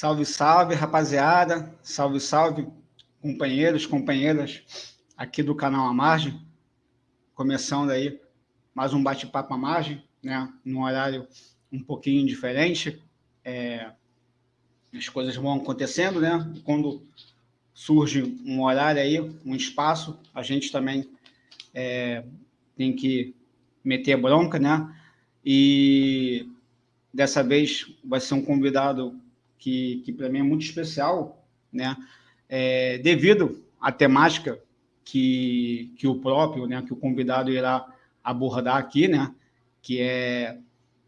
Salve, salve, rapaziada. Salve, salve, companheiros, companheiras aqui do canal A Margem. Começando aí mais um bate-papo à margem, né? Num horário um pouquinho diferente. É, as coisas vão acontecendo, né? Quando surge um horário aí, um espaço, a gente também é, tem que meter bronca, né? E dessa vez vai ser um convidado que, que para mim é muito especial, né? É, devido à temática que, que o próprio, né, que o convidado irá abordar aqui, né, que é,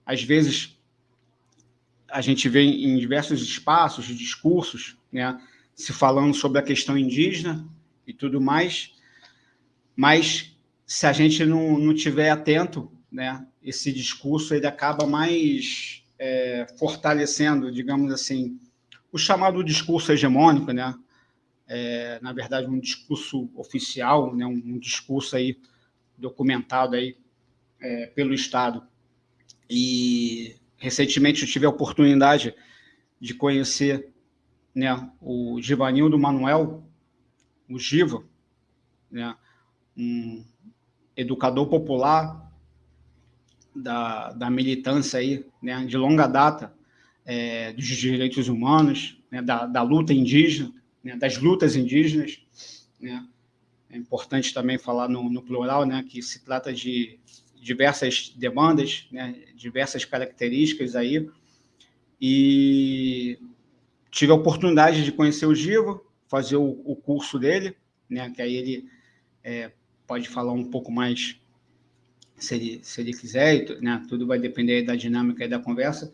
às vezes, a gente vê em diversos espaços, discursos, né, se falando sobre a questão indígena e tudo mais, mas se a gente não, não tiver atento, né, esse discurso ele acaba mais é, fortalecendo, digamos assim, o chamado discurso hegemônico, né? É, na verdade, um discurso oficial, né? um, um discurso aí documentado aí é, pelo Estado. E recentemente eu tive a oportunidade de conhecer né, o Givanildo Manuel, o Giva, né, um educador popular da, da militância aí, né, de longa data é, dos direitos humanos, né, da, da, luta indígena, né, das lutas indígenas. Né. É importante também falar no, no, plural, né, que se trata de diversas demandas, né, diversas características aí. E tive a oportunidade de conhecer o Giva, fazer o, o curso dele, né, que aí ele é, pode falar um pouco mais se ele, se ele quiser, né? tudo vai depender da dinâmica e da conversa.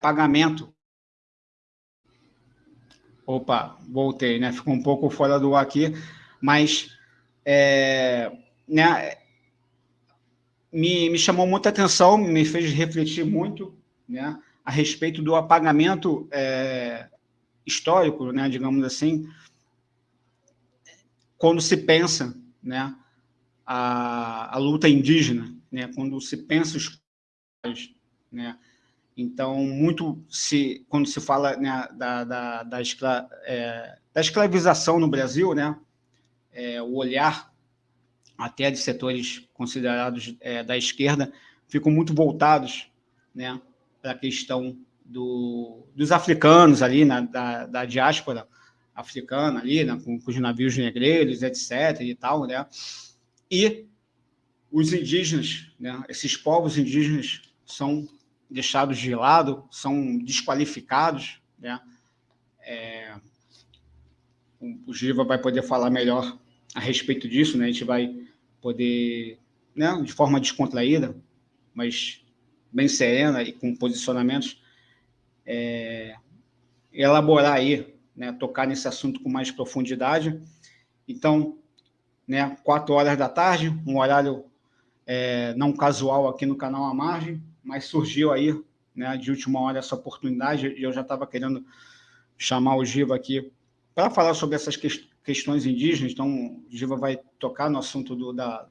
Pagamento. Opa, voltei, né? Ficou um pouco fora do ar aqui, mas é, né, me, me chamou muita atenção, me fez refletir muito né, a respeito do apagamento é, histórico, né, digamos assim, quando se pensa né, a, a luta indígena, né, quando se pensa os né, então, muito se, quando se fala né, da, da, da, escra, é, da, escravização no Brasil, né, é, o olhar até de setores considerados é, da esquerda ficam muito voltados né, para a questão do, dos africanos ali, né, da, da diáspora africana ali, né, com, com os navios negreiros, etc. e tal, né, e os indígenas, né, esses povos indígenas são deixados de lado, são desqualificados. Né? É, o Giva vai poder falar melhor a respeito disso, né? a gente vai poder, né, de forma descontraída, mas bem serena e com posicionamentos, é, elaborar aí, né, tocar nesse assunto com mais profundidade. Então, né, quatro horas da tarde, um horário é, não casual aqui no canal A Margem, mas surgiu aí, né, de última hora, essa oportunidade, e eu já estava querendo chamar o Giva aqui para falar sobre essas que questões indígenas, então o Giva vai tocar no assunto do, da,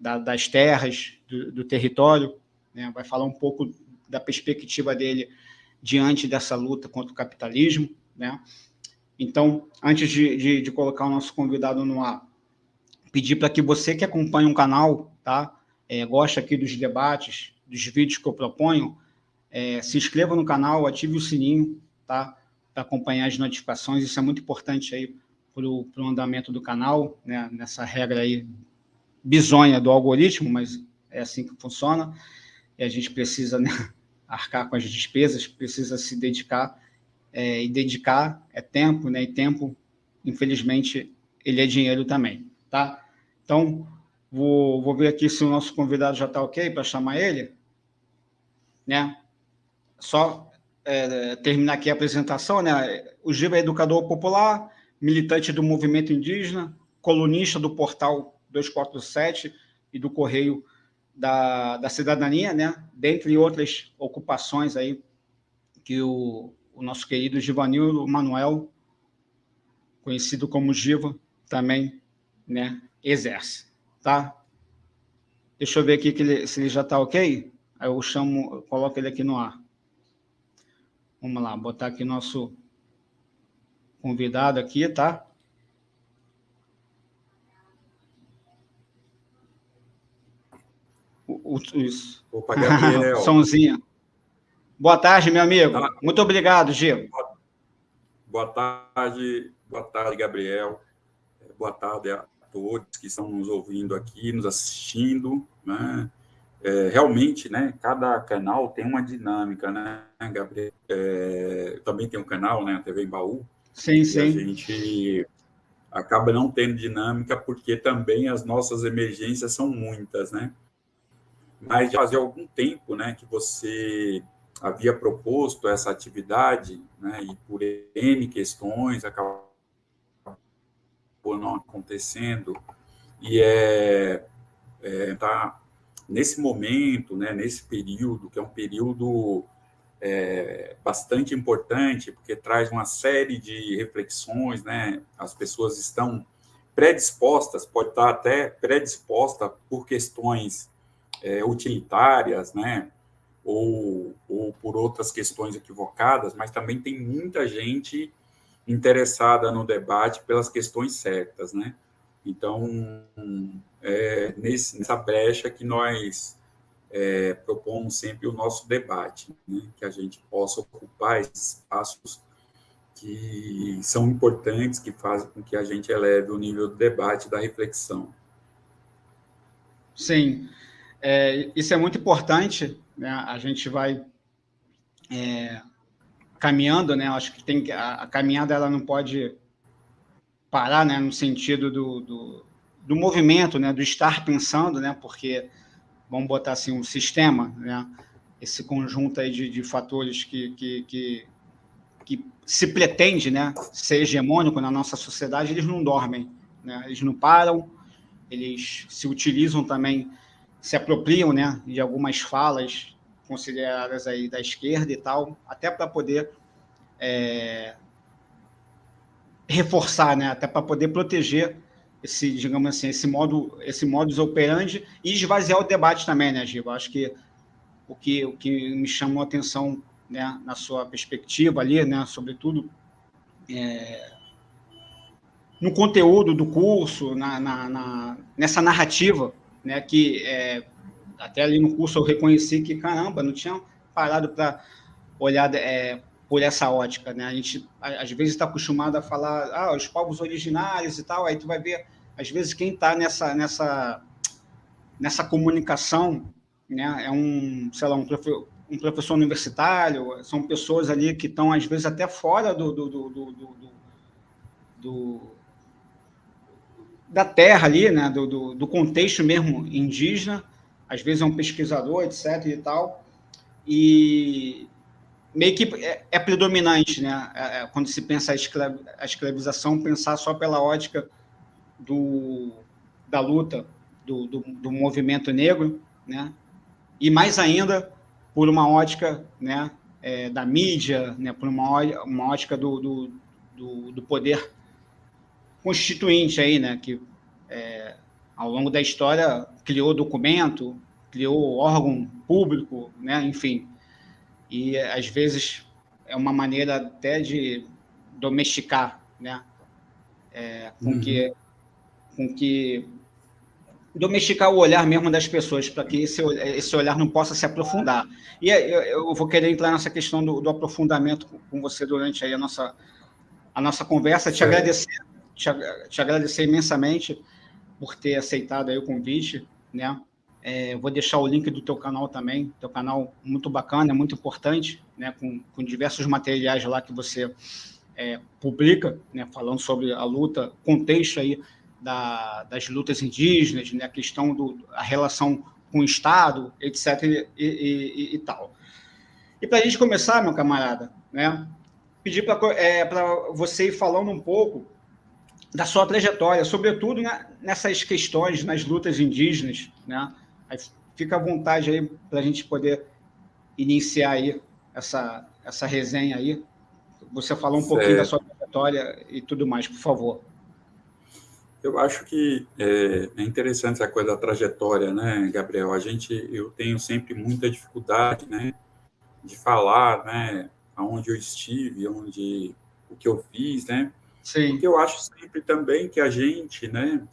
da, das terras, do, do território, né, vai falar um pouco da perspectiva dele diante dessa luta contra o capitalismo, né? Então, antes de, de, de colocar o nosso convidado no ar, pedir para que você que acompanha o canal, tá? É, gosta aqui dos debates, dos vídeos que eu proponho, é, se inscreva no canal, ative o sininho, tá? Para acompanhar as notificações, isso é muito importante aí para o andamento do canal, né? Nessa regra aí bizonha do algoritmo, mas é assim que funciona. E a gente precisa né, arcar com as despesas, precisa se dedicar, é, e dedicar é tempo, né? E tempo, infelizmente, ele é dinheiro também, tá? Então, vou, vou ver aqui se o nosso convidado já está ok para chamar ele né? Só é, terminar aqui a apresentação, né? O Giba é educador popular, militante do movimento indígena, colunista do portal 247 e do Correio da, da Cidadania, né? dentre outras ocupações aí que o, o nosso querido Givanildo Manuel, conhecido como Giva, também né, exerce. Tá? Deixa eu ver aqui ele, se ele já está ok. Aí eu chamo, eu coloco ele aqui no ar. Vamos lá, botar aqui nosso convidado aqui, tá? O, o. Opa, Gabriel. Somzinho. Boa tarde, meu amigo. Tá. Muito obrigado, Gil. Boa tarde, boa tarde, Gabriel. Boa tarde a todos que estão nos ouvindo aqui, nos assistindo. Né? É, realmente, né, cada canal tem uma dinâmica, né, Gabriel? É, também tem um canal, né, a TV Baú. Sim, sim. a gente acaba não tendo dinâmica porque também as nossas emergências são muitas, né? Mas já fazia algum tempo, né, que você havia proposto essa atividade, né, e por N questões acabou não acontecendo, e é, é tá nesse momento, né, nesse período, que é um período é, bastante importante, porque traz uma série de reflexões, né, as pessoas estão predispostas, pode estar até predisposta por questões é, utilitárias, né, ou, ou por outras questões equivocadas, mas também tem muita gente interessada no debate pelas questões certas, né? Então, é nesse, nessa brecha que nós é, propomos sempre o nosso debate, né? que a gente possa ocupar esses espaços que são importantes, que fazem com que a gente eleve o nível do debate, da reflexão. Sim, é, isso é muito importante, né? a gente vai é, caminhando, né? acho que tem a, a, caminhada ela não pode parar, né? no sentido do, do, do movimento, né? do estar pensando, né? porque, vamos botar assim, um sistema, né? esse conjunto aí de, de fatores que, que, que, que se pretende né? ser hegemônico na nossa sociedade, eles não dormem, né? eles não param, eles se utilizam também se apropriam né, de algumas falas consideradas aí da esquerda e tal, até para poder é, reforçar, né, até para poder proteger esse, digamos assim, esse modo, esse modus operandi e esvaziar o debate também, né, Giba? Acho que o que o que me chamou a atenção, né, na sua perspectiva ali, né, sobretudo é, no conteúdo do curso, na, na, na, nessa narrativa né, que é, até ali no curso eu reconheci que, caramba, não tinha parado para olhar é, por essa ótica, né? A gente, às vezes, está acostumado a falar, ah, os povos originários e tal, aí tu vai ver, às vezes, quem está nessa, nessa, nessa comunicação, né, é um, sei lá, um, um professor universitário, são pessoas ali que estão, às vezes, até fora do, do, do, do, do da terra ali, né, do, do, contexto mesmo indígena, às vezes é um pesquisador, etc. e tal, e meio que é, é predominante, né, é, é quando se pensa a, a, escravização, pensar só pela ótica do, da luta do, do, do, movimento negro, né, e mais ainda por uma ótica, né, é, da mídia, né, por uma, uma ótica do, do, do, do poder constituinte aí, né, que é, ao longo da história criou documento, criou órgão público, né, enfim. E às vezes é uma maneira até de domesticar, né, é, com uhum. que com que domesticar o olhar mesmo das pessoas, para que esse, esse olhar não possa se aprofundar. E eu, eu vou querer entrar nessa questão do, do aprofundamento com você durante aí a nossa, a nossa conversa, te agradecer te, te agradecer imensamente por ter aceitado aí o convite, né? É, vou deixar o link do teu canal também, teu canal muito bacana, muito importante, né? Com, com diversos materiais lá que você é, publica, né? Falando sobre a luta, contexto aí da, das lutas indígenas, né? A questão do a relação com o Estado, etc. e, e, e, e tal. E para a gente começar, meu camarada, né? Pedir para é, você ir falando um pouco da sua trajetória, sobretudo nessas questões, nas lutas indígenas, né? Aí fica à vontade aí para a gente poder iniciar aí essa, essa resenha aí. Você falar um certo. pouquinho da sua trajetória e tudo mais, por favor. Eu acho que é, é, interessante essa coisa da trajetória, né, Gabriel? A gente, eu tenho sempre muita dificuldade, né, de falar, né, aonde eu estive, onde o que eu fiz, né? Sim. Porque eu acho sempre também que a gente, né,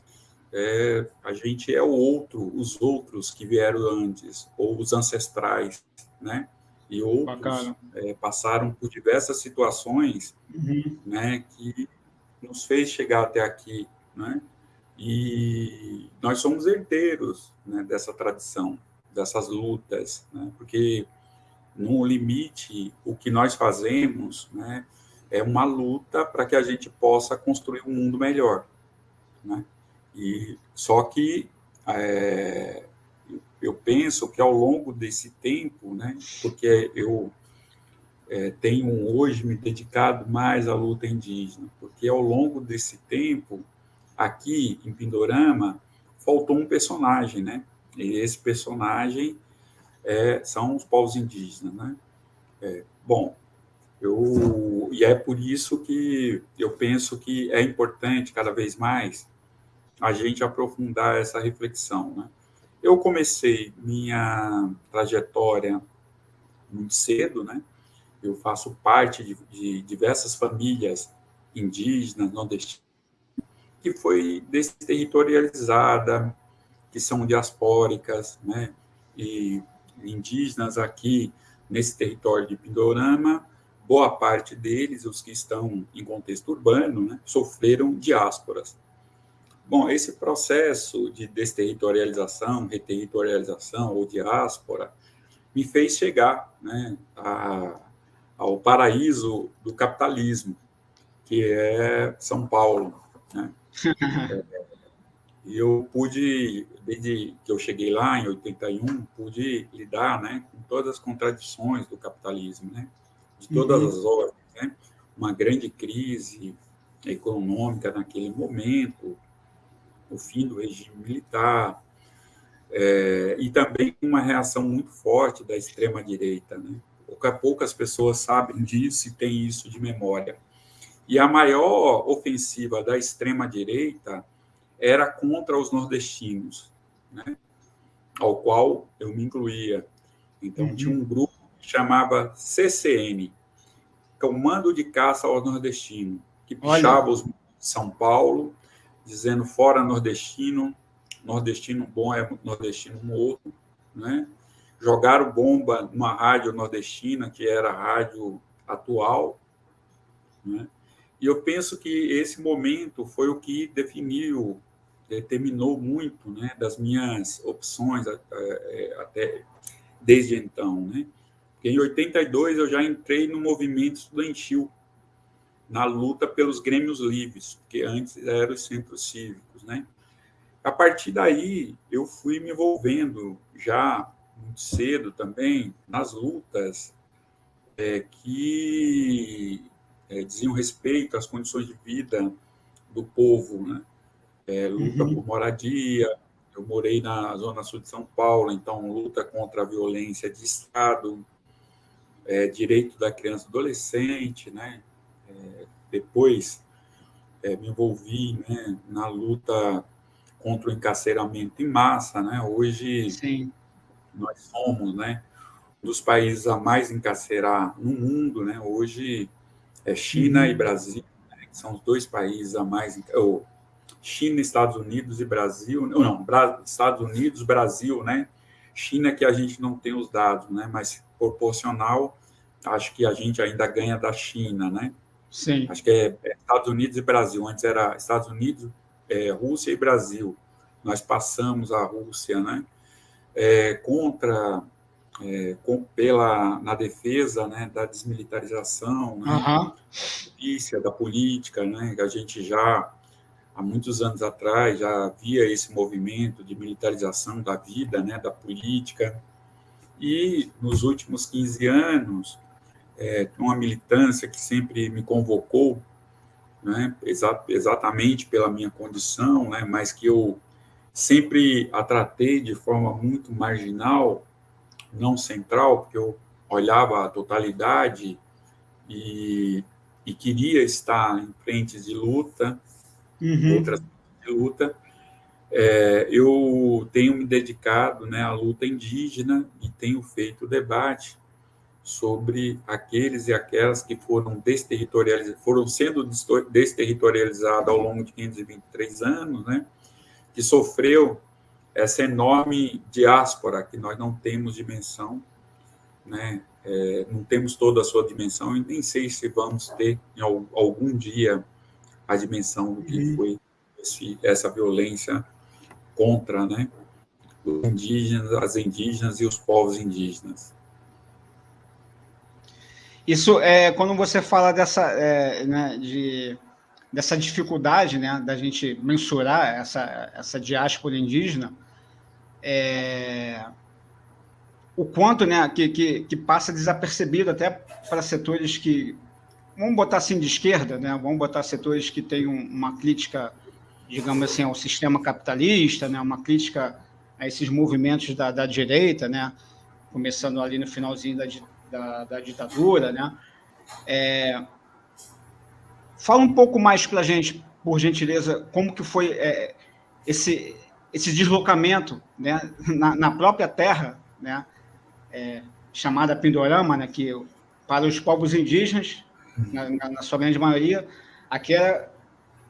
é, a gente é o outro, os outros que vieram antes, ou os ancestrais, né? E outros é, passaram por diversas situações, uhum. né, que nos fez chegar até aqui, né? E nós somos herdeiros né, dessa tradição, dessas lutas, né? porque no limite o que nós fazemos, né, é uma luta para que a gente possa construir um mundo melhor, né? E só que é, eu penso que ao longo desse tempo, né, porque eu é, tenho hoje me dedicado mais à luta indígena, porque ao longo desse tempo aqui em Pindorama faltou um personagem, né? E esse personagem é, são os povos indígenas, né? É, bom, eu e é por isso que eu penso que é importante cada vez mais a gente aprofundar essa reflexão, né? Eu comecei minha trajetória muito cedo, né? Eu faço parte de, de diversas famílias indígenas, nordestinas, que foi desterritorializada, que são diaspóricas, né? E indígenas aqui nesse território de Pindorama, boa parte deles, os que estão em contexto urbano, né, sofreram diásporas. Bom, esse processo de desterritorialização, reterritorialização ou diáspora me fez chegar né, a, ao paraíso do capitalismo, que é São Paulo. Né? E eu pude, desde que eu cheguei lá, em 81, pude lidar né, com todas as contradições do capitalismo, né? de todas uhum. as ordens. Né? Uma grande crise econômica naquele momento, o fim do regime militar, é, e também uma reação muito forte da extrema-direita. Né? Poucas pessoas sabem disso e têm isso de memória. E a maior ofensiva da extrema-direita era contra os nordestinos, né? ao qual eu me incluía. Então, uhum. tinha um grupo que chamava CCN, Comando de Caça ao Nordestino, que puxava os de São Paulo, dizendo fora nordestino, nordestino bom é nordestino morto, né? Jogaram bomba numa rádio nordestina, que era a rádio atual, né? E eu penso que esse momento foi o que definiu, determinou muito né, das minhas opções é, até desde então. Né? Porque em 82 eu já entrei no movimento estudantil, na luta pelos grêmios livres, porque antes eram os centros cívicos. Né? A partir daí, eu fui me envolvendo já muito cedo também nas lutas é, que é, diziam respeito às condições de vida do povo, né? É, luta uhum. por moradia. Eu morei na zona sul de São Paulo, então luta contra a violência de Estado, é, direito da criança e adolescente, né? Depois é, me envolvi né, na luta contra o encarceramento em massa, né? Hoje Sim. nós somos, né, um dos países a mais encarcerar no mundo, né? Hoje é China uhum. e Brasil, né, que são os dois países a mais. Ou China, Estados Unidos e Brasil. Não, não, Estados Unidos, Brasil, né? China que a gente não tem os dados, né? Mas proporcional, acho que a gente ainda ganha da China, né? Sim. Acho que é, é Estados Unidos e Brasil. Antes era Estados Unidos, é, Rússia e Brasil. Nós passamos a Rússia, né? É, contra é, com, pela, na defesa né, da desmilitarização, né, uhum. da polícia, da política, né, que a gente já, há muitos anos atrás, já via esse movimento de militarização da vida, né, da política, e nos últimos 15 anos, é, uma militância que sempre me convocou né, exa exatamente pela minha condição, né, mas que eu sempre a tratei de forma muito marginal, não central, porque eu olhava a totalidade e, e queria estar em frentes de luta, uhum. outras de luta, é, eu tenho me dedicado né, à luta indígena e tenho feito debate sobre aqueles e aquelas que foram desterritorializados, foram sendo desterritorializados ao longo de 523 anos, né, que sofreu essa enorme diáspora que nós não temos dimensão, né, é, não temos toda a sua dimensão e nem sei se vamos ter em algum dia a dimensão do que uhum. foi esse, essa violência contra né, os indígenas, as indígenas e os povos indígenas. Isso é quando você fala dessa, é, né, de, dessa dificuldade né, da gente mensurar essa, essa diáspora indígena, é, o quanto né, que, que, que, passa desapercebido até para setores que, vamos botar assim de esquerda, né, vamos botar setores que têm uma crítica digamos assim, ao sistema capitalista, né, uma crítica a esses movimentos da, da direita, né, começando ali no finalzinho da, da, da ditadura. Né. É, fala um pouco mais para a gente, por gentileza, como que foi é, esse, esse deslocamento né, na, na própria terra, né, é, chamada Pindorama, né, que para os povos indígenas, na, na, sua grande maioria, aqui era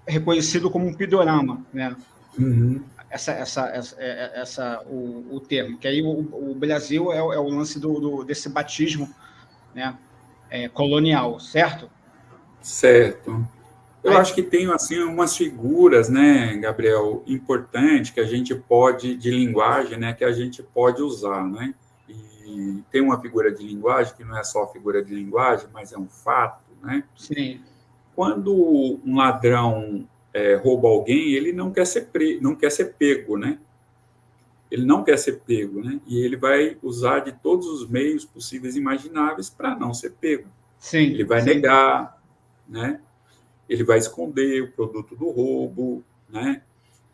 reconhecido como um pidorama, né? Uhum. Essa, essa, essa, é, é, essa, o, o termo. Que aí o, o Brasil é, é, o lance do, do, desse batismo, né? É, colonial, certo? Certo. Eu aí, acho que tem assim umas figuras, né, Gabriel, importante que a gente pode de linguagem, né, que a gente pode usar, né? E tem uma figura de linguagem que não é só figura de linguagem, mas é um fato, né? Sim quando um ladrão é, rouba alguém, ele não quer ser pre... não quer ser pego, né? Ele não quer ser pego, né? E ele vai usar de todos os meios possíveis e imagináveis para não ser pego. Sim, ele vai sim. negar, né? Ele vai esconder o produto do roubo, né?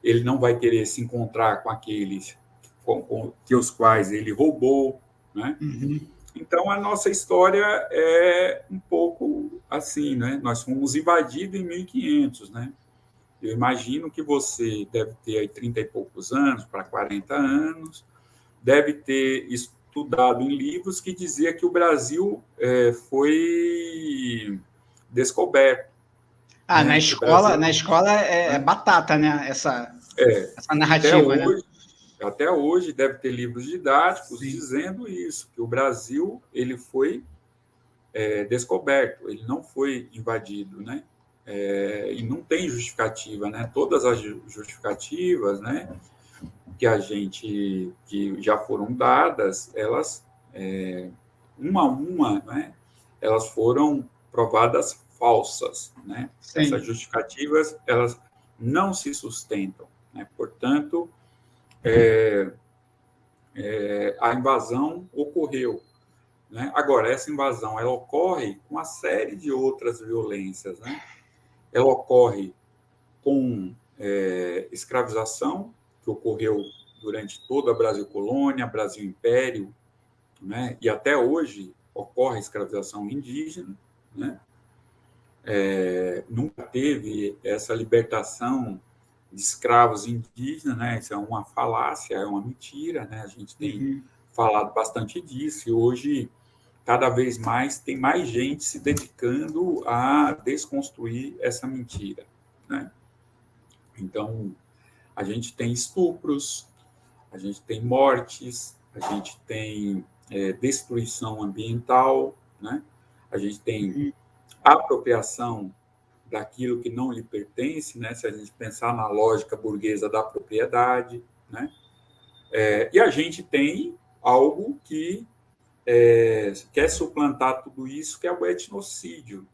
Ele não vai querer se encontrar com aqueles com, com que os quais ele roubou, né? Uhum. Então, a nossa história é um pouco assim, né? Nós fomos invadidos em 1500, né? Eu imagino que você deve ter aí 30 e poucos anos, para 40 anos, deve ter estudado em livros que dizia que o Brasil é, foi descoberto. Ah, né? na escola, Brasil... na escola é, é, batata, né? Essa, é, essa narrativa, né? Hoje, até hoje deve ter livros didáticos Sim. dizendo isso, que o Brasil ele foi é, descoberto, ele não foi invadido, né? É, e não tem justificativa, né? Todas as justificativas, né, que a gente que já foram dadas, elas é, uma a uma, né, elas foram provadas falsas, né? Sim. Essas justificativas elas não se sustentam, né? Portanto, é, é, a invasão ocorreu. Né? Agora, essa invasão ela ocorre com uma série de outras violências. Né? Ela ocorre com é, escravização, que ocorreu durante toda a Brasil Colônia, Brasil Império, né? e até hoje ocorre escravização indígena. Né? É, nunca teve essa libertação de escravos indígenas, né? Isso é uma falácia, é uma mentira, né? A gente tem uhum. falado bastante disso e hoje cada vez mais tem mais gente se dedicando a desconstruir essa mentira, né? Então, a gente tem estupros, a gente tem mortes, a gente tem é, destruição ambiental, né? A gente tem uhum. apropriação daquilo que não lhe pertence, né? se a gente pensar na lógica burguesa da propriedade. Né? É, e a gente tem algo que é, quer suplantar tudo isso, que é o etnocídio,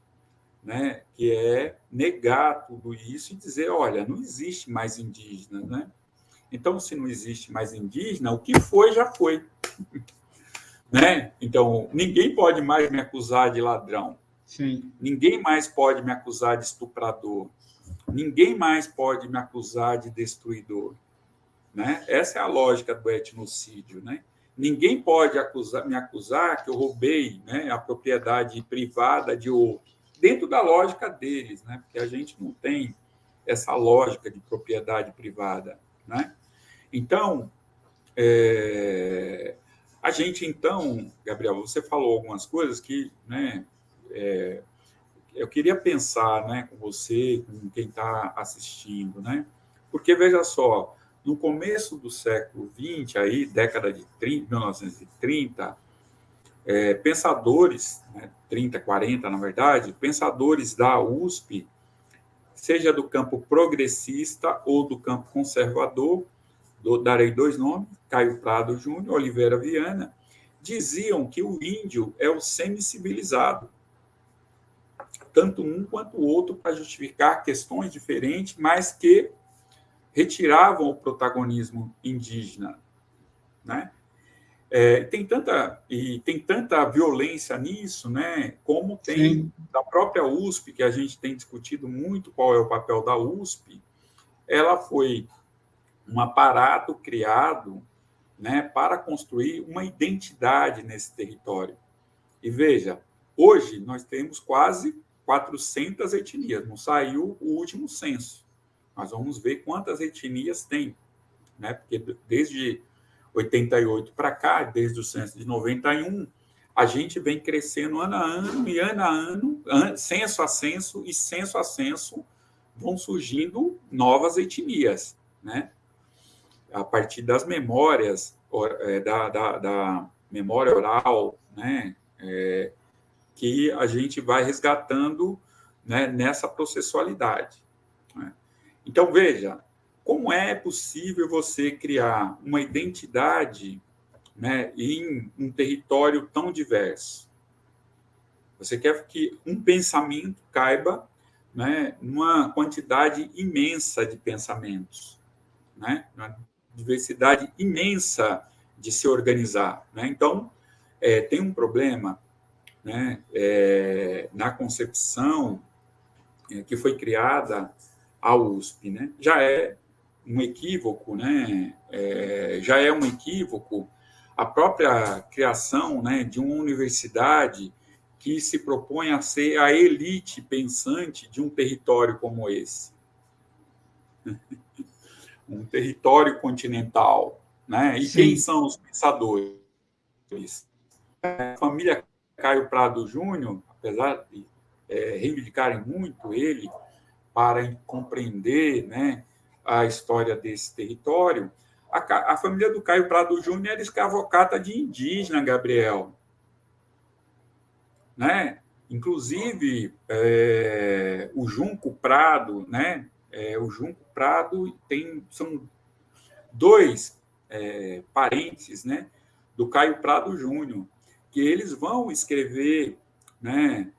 né? que é negar tudo isso e dizer, olha, não existe mais indígena. Né? Então, se não existe mais indígena, o que foi, já foi. né? Então, ninguém pode mais me acusar de ladrão. Sim. Ninguém mais pode me acusar de estuprador. Ninguém mais pode me acusar de destruidor. Né? Essa é a lógica do etnocídio. Né? Ninguém pode acusar, me acusar que eu roubei né, a propriedade privada de outro, dentro da lógica deles, né? porque a gente não tem essa lógica de propriedade privada. Né? Então, é, a gente, então, Gabriel, você falou algumas coisas que né, é, eu queria pensar né, com você, com quem está assistindo, né? Porque, veja só, no começo do século XX, aí, década de 30, 1930, é, pensadores, né, 30, 40, na verdade, pensadores da USP, seja do campo progressista ou do campo conservador, do, darei dois nomes, Caio Prado Júnior, Oliveira Viana, diziam que o índio é o semi-civilizado, tanto um quanto o outro, para justificar questões diferentes, mas que retiravam o protagonismo indígena, né? É, tem tanta e tem tanta violência nisso, né? Como tem Sim. da própria USP que a gente tem discutido muito qual é o papel da USP. Ela foi um aparato criado, né, para construir uma identidade nesse território. E veja, hoje nós temos quase 400 etnias. Não saiu o último censo. Mas vamos ver quantas etnias tem, né? Porque desde 88 para cá, desde o censo de 91, a gente vem crescendo ano a ano e ano a ano, censo a censo e censo a censo, vão surgindo novas etnias, né? A partir das memórias, é, da, da, da memória oral, né? É, que a gente vai resgatando né, nessa processualidade. Então, veja, como é possível você criar uma identidade né, em um território tão diverso? Você quer que um pensamento caiba né, numa quantidade imensa de pensamentos, né, uma diversidade imensa de se organizar. Né? Então, é, tem um problema né, é, na concepção é, que foi criada a USP. Né? Já é um equívoco, né? É, já é um equívoco a própria criação né, de uma universidade que se propõe a ser a elite pensante de um território como esse. um território continental. Né? E Sim. quem são os pensadores? A família Caio Prado Júnior, apesar de é, reivindicarem muito ele para compreender né, a história desse território, a, a família do Caio Prado Júnior era escravocata de indígena, Gabriel. Né? Inclusive, é, o Junco Prado, né? É, o Junco Prado tem são dois é, parentes, né, do Caio Prado Júnior que eles vão escrever né,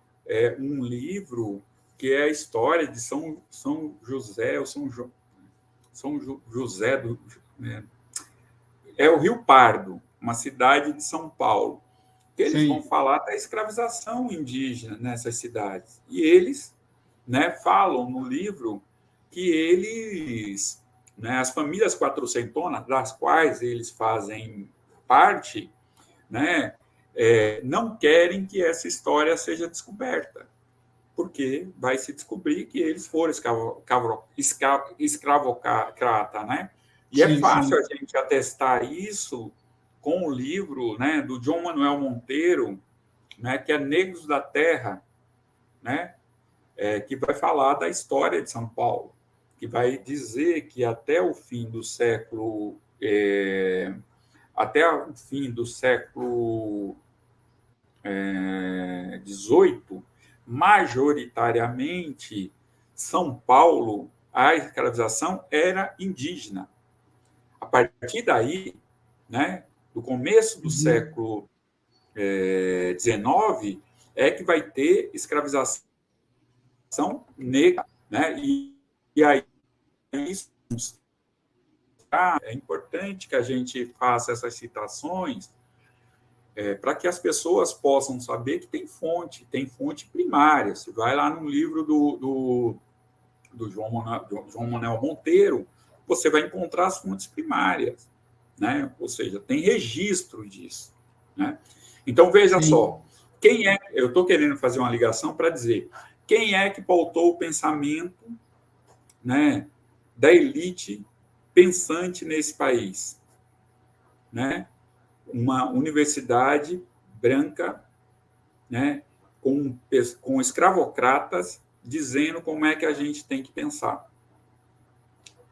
um livro que é a história de São, São José, ou São, jo, São José do. Né, é o Rio Pardo, uma cidade de São Paulo. Que eles Sim. vão falar da escravização indígena nessas cidades. E eles né, falam no livro que eles, né, as famílias quatrocentonas, das quais eles fazem parte, né, é, não querem que essa história seja descoberta, porque vai se descobrir que eles foram escravocrata, né? E sim, é fácil sim. a gente atestar isso com o livro né, do João Manuel Monteiro, né, que é Negros da Terra, né, é, que vai falar da história de São Paulo, que vai dizer que até o fim do século é, até o fim do século XVIII, é, majoritariamente, São Paulo, a escravização era indígena. A partir daí, né, do começo do uhum. século XIX, é, é que vai ter escravização negra. Né? E, e aí, isso é importante que a gente faça essas citações, é, para que as pessoas possam saber que tem fonte, tem fonte primária. Você vai lá no livro do, do, do João, Manuel, João Manuel Monteiro, você vai encontrar as fontes primárias, né? ou seja, tem registro disso. Né? Então, veja Sim. só, quem é, eu estou querendo fazer uma ligação para dizer, quem é que pautou o pensamento né, da elite pensante nesse país? Né? Uma universidade branca, né, com, com escravocratas, dizendo como é que a gente tem que pensar.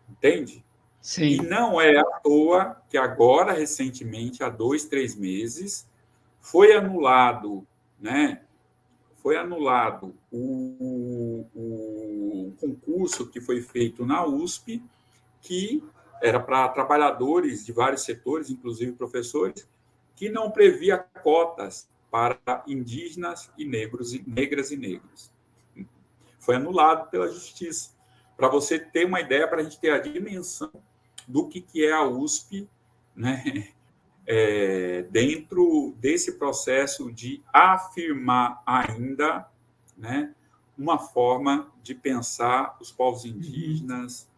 Entende? Sim. E não é à toa que agora, recentemente, há dois, três meses, foi anulado, né? Foi anulado o, o, o concurso que foi feito na USP, que era para trabalhadores de vários setores, inclusive professores, que não previa cotas para indígenas e negros, negras e negros. Foi anulado pela justiça. Para você ter uma ideia, para a gente ter a dimensão do que, que é a USP, né? É, dentro desse processo de afirmar ainda né, uma forma de pensar os povos indígenas,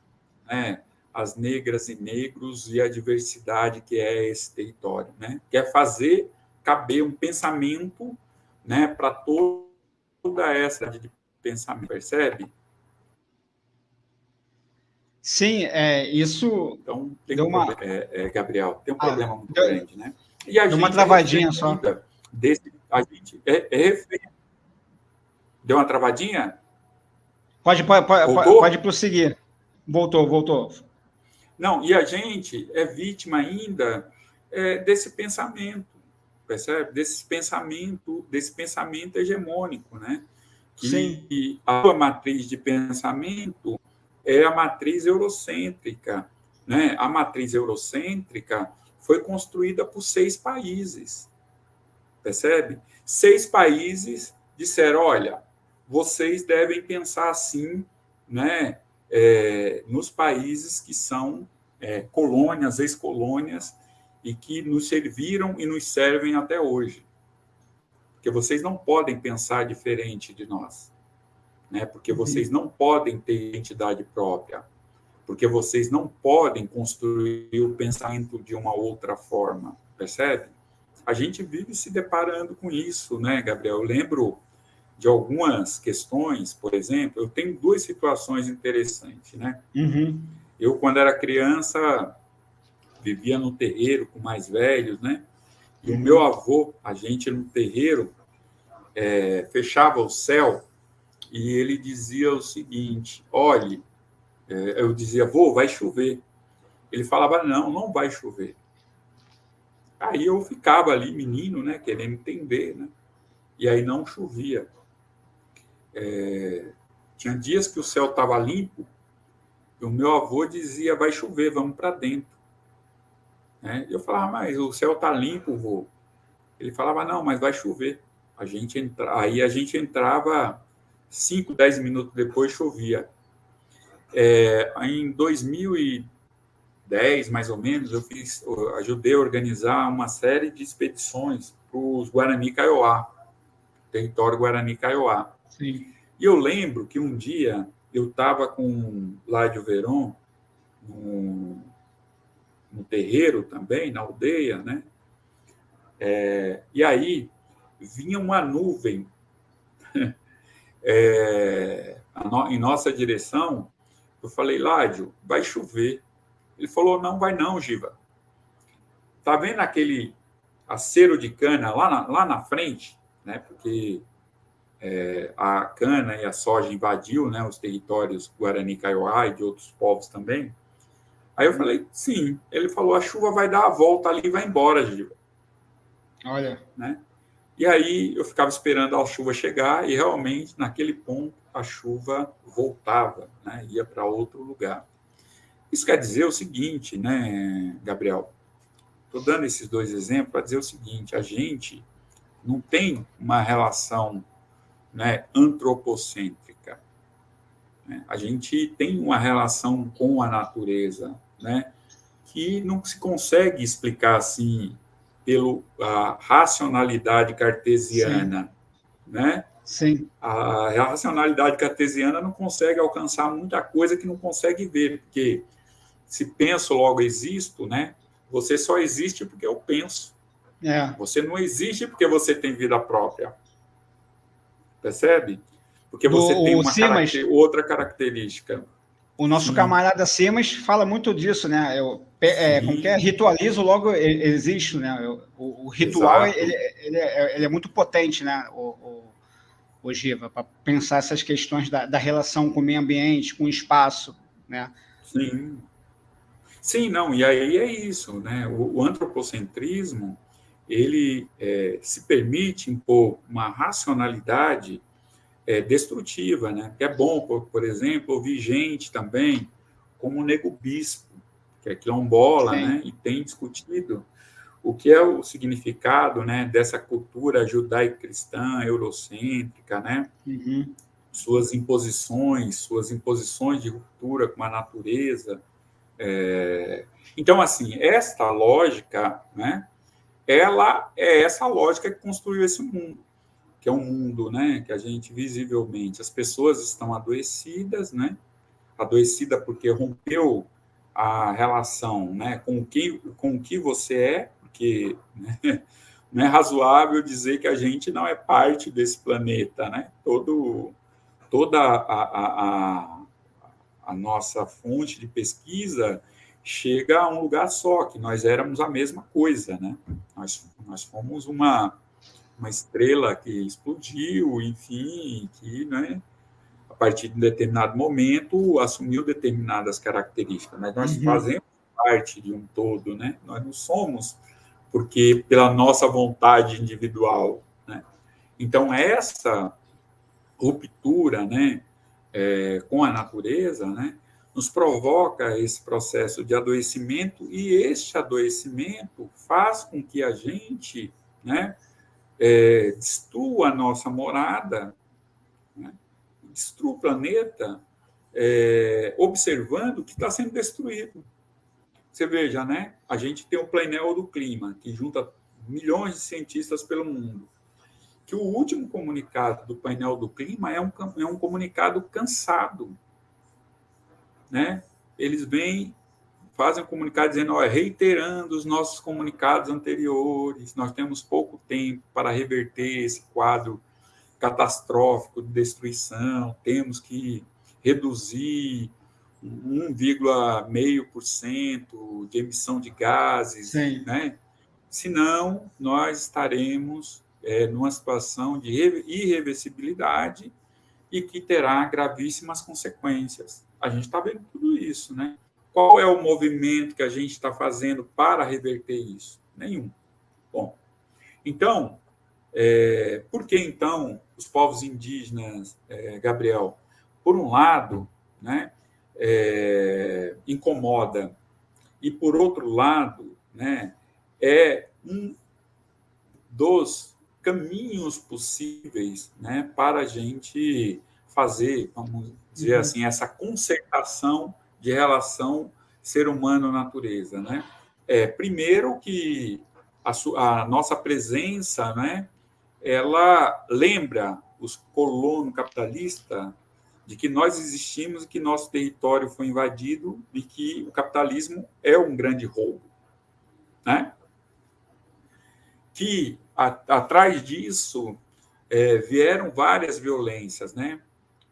né, as negras e negros e a diversidade que é esse território, né? Quer é fazer caber um pensamento, né, para toda essa de pensamento, percebe? Sim, é, isso então, tem deu um uma... É, é, Gabriel, tem um ah, problema muito deu, grande, né? E a deu uma travadinha só. Desse, a gente é, é Deu uma travadinha? Pode, pode, pode, pode prosseguir. Voltou, voltou. Não, e a gente é vítima ainda é, desse pensamento, percebe? Desse pensamento, desse pensamento hegemônico, né? Que Sim. a sua matriz de pensamento é a matriz eurocêntrica, né? A matriz eurocêntrica foi construída por seis países, percebe? Seis países disseram, olha, vocês devem pensar assim, né? É, nos países que são é, colônias, ex-colônias, e que nos serviram e nos servem até hoje. Porque vocês não podem pensar diferente de nós, né? porque vocês não podem ter identidade própria, porque vocês não podem construir o pensamento de uma outra forma, percebe? A gente vive se deparando com isso, né, Gabriel? Eu lembro de algumas questões, por exemplo, eu tenho duas situações interessantes, né? Uhum. Eu, quando era criança, vivia no terreiro com mais velhos, né? E o meu avô, a gente no terreiro, é, fechava o céu e ele dizia o seguinte: olhe, é, eu dizia, vô, vai chover. Ele falava, não, não vai chover. Aí eu ficava ali, menino, né, querendo entender, né? E aí não chovia. É, tinha dias que o céu estava limpo e o meu avô dizia: vai chover, vamos para dentro. Né? Eu falava: mas o céu está limpo, vô. Ele falava: não, mas vai chover. A gente entra... Aí a gente entrava, 5, 10 minutos depois chovia. É, em 2010, mais ou menos, eu fiz, eu ajudei a organizar uma série de expedições para os Guarani Kaiowá, território Guarani Kaiowá. Sim. E eu lembro que um dia eu estava com Ládio Veron no, no terreiro também, na aldeia, né? É, e aí vinha uma nuvem é, no, em nossa direção. Eu falei, Ládio, vai chover. Ele falou, não vai não, Giva. Tá vendo aquele acero de cana lá na, lá na frente? Né? Porque é, a cana e a soja invadiu né, os territórios Guarani Kaiowá e de outros povos também. Aí eu falei, sim. Ele falou, a chuva vai dar a volta ali e vai embora, Gil. Olha. Né? E aí eu ficava esperando a chuva chegar e realmente, naquele ponto, a chuva voltava, né? ia para outro lugar. Isso quer dizer o seguinte, né, Gabriel? Estou dando esses dois exemplos para dizer o seguinte: a gente não tem uma relação né, antropocêntrica. Né? A gente tem uma relação com a natureza né, que não se consegue explicar assim pela racionalidade cartesiana, Sim. né? Sim. A, a racionalidade cartesiana não consegue alcançar muita coisa que não consegue ver, porque se penso, logo existo, né? Você só existe porque eu penso. É. Você não existe porque você tem vida própria. Percebe? Porque você o, tem uma Simas, caracter, outra característica. O nosso Sim. camarada Simas fala muito disso, né? Eu, é, como que é? Ritualizo, logo existe, né? O, o ritual ele, ele, é, ele, é, muito potente, né? O, o, Giva, para pensar essas questões da, da, relação com o meio ambiente, com o espaço, né? Sim. Sim, não, e aí é isso, né? O antropocentrismo, ele é, se permite impor uma racionalidade é, destrutiva, né? Que é bom, por, por, exemplo, ouvir gente também, como o Nego Bispo, que é quilombola, Sim. né? E tem discutido o que é o significado, né? Dessa cultura judaico-cristã, eurocêntrica, né? Uhum. Suas imposições, suas imposições de ruptura com a natureza. É... Então, assim, esta lógica, né? Ela é essa lógica que construiu esse mundo que é um mundo, né, que a gente visivelmente as pessoas estão adoecidas, né, adoecida porque rompeu a relação, né, com o que com o que você é, porque né, não é razoável dizer que a gente não é parte desse planeta, né? Todo toda a, a, a, a nossa fonte de pesquisa chega a um lugar só, que nós éramos a mesma coisa, né? Nós, nós fomos uma uma estrela que explodiu, enfim, que, né, a partir de um determinado momento, assumiu determinadas características. Mas nós uhum. fazemos parte de um todo, né? Nós não somos porque pela nossa vontade individual, né? Então essa ruptura, né, é, com a natureza, né, nos provoca esse processo de adoecimento e este adoecimento faz com que a gente, né, é, destrua a nossa morada, né? destrua o planeta, é, observando que está sendo destruído. Você veja, né? A gente tem o painel do clima, que junta milhões de cientistas pelo mundo. Que o último comunicado do painel do clima é um, é um comunicado cansado. Né? Eles vêm fazem um comunicado dizendo, ó, reiterando os nossos comunicados anteriores, nós temos pouco tempo para reverter esse quadro catastrófico de destruição, temos que reduzir 1,5% de emissão de gases, Sim. né? Senão, nós estaremos é, numa situação de irreversibilidade e que terá gravíssimas consequências. A gente está vendo tudo isso, né? Qual é o movimento que a gente está fazendo para reverter isso? Nenhum. Bom, então, é, por que então os povos indígenas, é, Gabriel? Por um lado, né, é, incomoda, e por outro lado, né, é um dos caminhos possíveis né, para a gente fazer, vamos dizer uhum. assim, essa concertação de relação ser humano-natureza, né? É, primeiro que a, a, nossa presença, né, ela lembra os colonos capitalistas de que nós existimos e que nosso território foi invadido e que o capitalismo é um grande roubo, né? Que a, atrás disso é, vieram várias violências, né?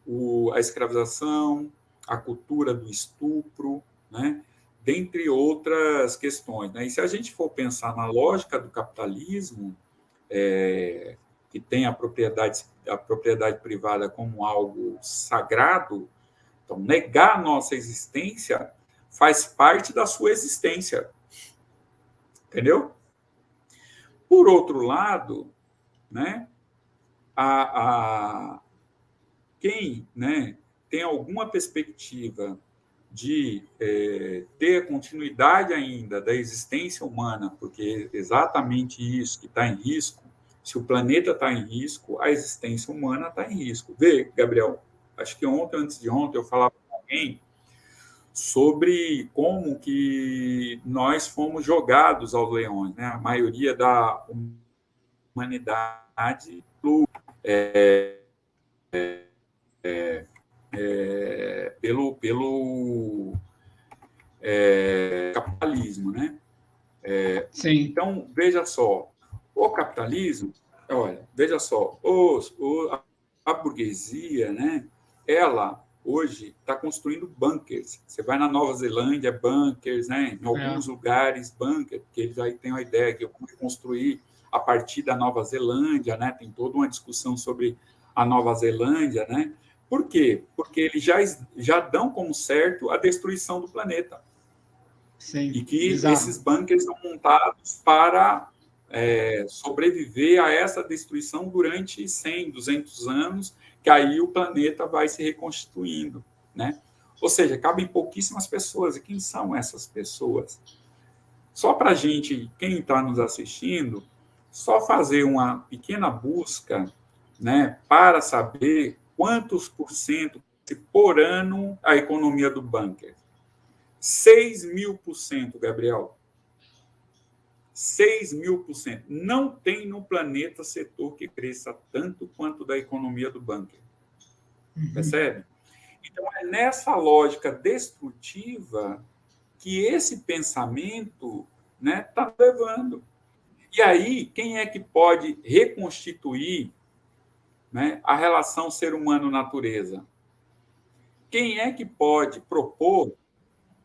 O, a escravização, a cultura do estupro, né? dentre outras questões. Né? E se a gente for pensar na lógica do capitalismo, é, que tem a propriedade, a propriedade privada como algo sagrado, então negar nossa existência faz parte da sua existência. Entendeu? Por outro lado, né, a, a, quem né, tem alguma perspectiva de é, ter continuidade ainda da existência humana, porque é exatamente isso que está em risco, se o planeta está em risco, a existência humana está em risco. Vê, Gabriel, acho que ontem, antes de ontem, eu falava com alguém sobre como que nós fomos jogados aos leões, né? A maioria da humanidade é, é, é, é, pelo, pelo é, capitalismo, né? É, Sim. Então, veja só, o capitalismo, olha, veja só, os, o, a, a burguesia, né? Ela hoje está construindo bunkers. Você vai na Nova Zelândia, bunkers, né? Em alguns é. lugares, bunkers, porque eles aí têm uma ideia de como construir a partir da Nova Zelândia, né? Tem toda uma discussão sobre a Nova Zelândia, né? Por quê? Porque eles já, já dão como certo a destruição do planeta. Sim, e que exato. esses bunkers são montados para é, sobreviver a essa destruição durante 100, 200 anos, que aí o planeta vai se reconstituindo, né? Ou seja, cabem pouquíssimas pessoas. E quem são essas pessoas? Só para a gente, quem está nos assistindo, só fazer uma pequena busca né, para saber quantos por cento por ano a economia do bunker. 6 mil por cento, Gabriel. 6 mil por cento. Não tem no planeta setor que cresça tanto quanto da economia do bunker. Uhum. Percebe? Então, é nessa lógica destrutiva que esse pensamento está né, tá levando. E aí, quem é que pode reconstituir né, a relação ser humano-natureza? Quem é que pode propor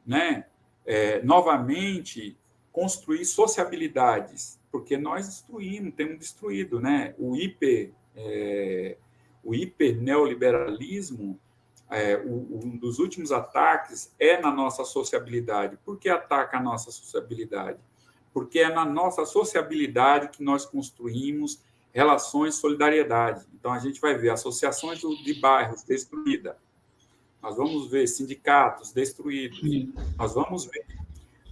né, é, novamente construir sociabilidades? Porque nós destruímos, temos destruído né, o hiper, é, o hiper neoliberalismo. É, um dos últimos ataques é na nossa sociabilidade. Por que ataca a nossa sociabilidade? porque é na nossa sociabilidade que nós construímos relações de solidariedade. Então, a gente vai ver associações de bairros destruídas, nós vamos ver sindicatos destruídos, nós vamos ver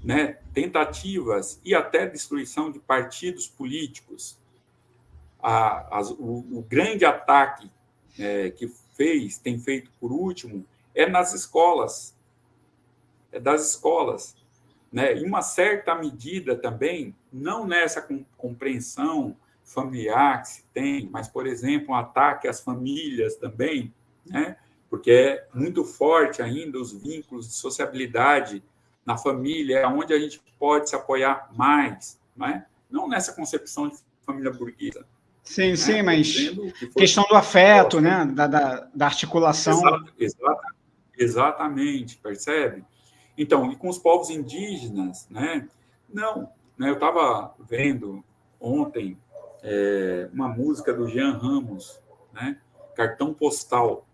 né, tentativas e até destruição de partidos políticos. A, a, o, o, grande ataque é, que fez, tem feito por último, é nas escolas. É das escolas né, em uma certa medida também, não nessa compreensão familiar que se tem, mas, por exemplo, um ataque às famílias também, né, porque é muito forte ainda os vínculos de sociabilidade na família, é onde a gente pode se apoiar mais, né? não nessa concepção de família burguesa. Sim, né? sim, mas que questão do afeto, né? da, da, da articulação. Exato, exatamente, percebe? Então, e com os povos indígenas, né? Não, né? Eu estava vendo ontem é, uma música do Jean Ramos, né? Cartão Postal.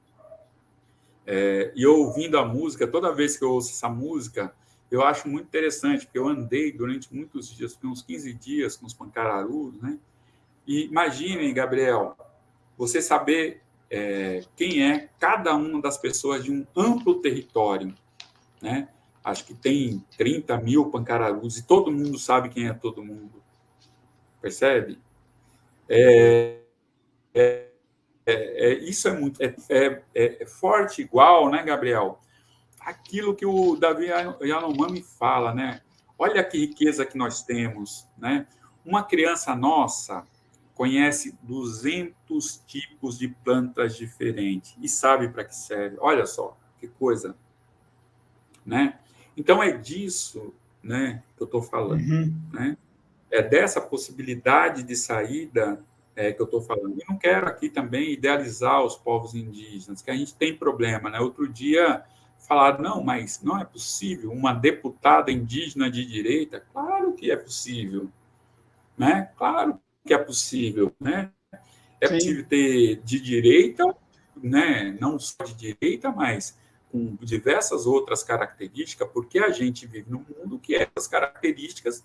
É, e eu ouvindo a música, toda vez que eu ouço essa música, eu acho muito interessante, porque eu andei durante muitos dias, uns 15 dias com os pancararus, né? E imaginem, Gabriel, você saber é, quem é cada uma das pessoas de um amplo território, né? acho que tem 30 mil pancararus, e todo mundo sabe quem é todo mundo. Percebe? É, é, é, é isso é muito é, é, é, forte igual, né, Gabriel? Aquilo que o Davi Yanomami fala, né? Olha que riqueza que nós temos, né? Uma criança nossa conhece 200 tipos de plantas diferentes e sabe para que serve. Olha só, que coisa, né? Então, é disso né, que eu estou falando. Uhum. Né? É dessa possibilidade de saída é, que eu estou falando. E não quero aqui também idealizar os povos indígenas, que a gente tem problema. Né? Outro dia falaram, não, mas não é possível uma deputada indígena de direita. Claro que é possível. Né? Claro que é possível. Né? É Sim. possível ter de direita, né? não só de direita, mas com diversas outras características, porque a gente vive num mundo que essas características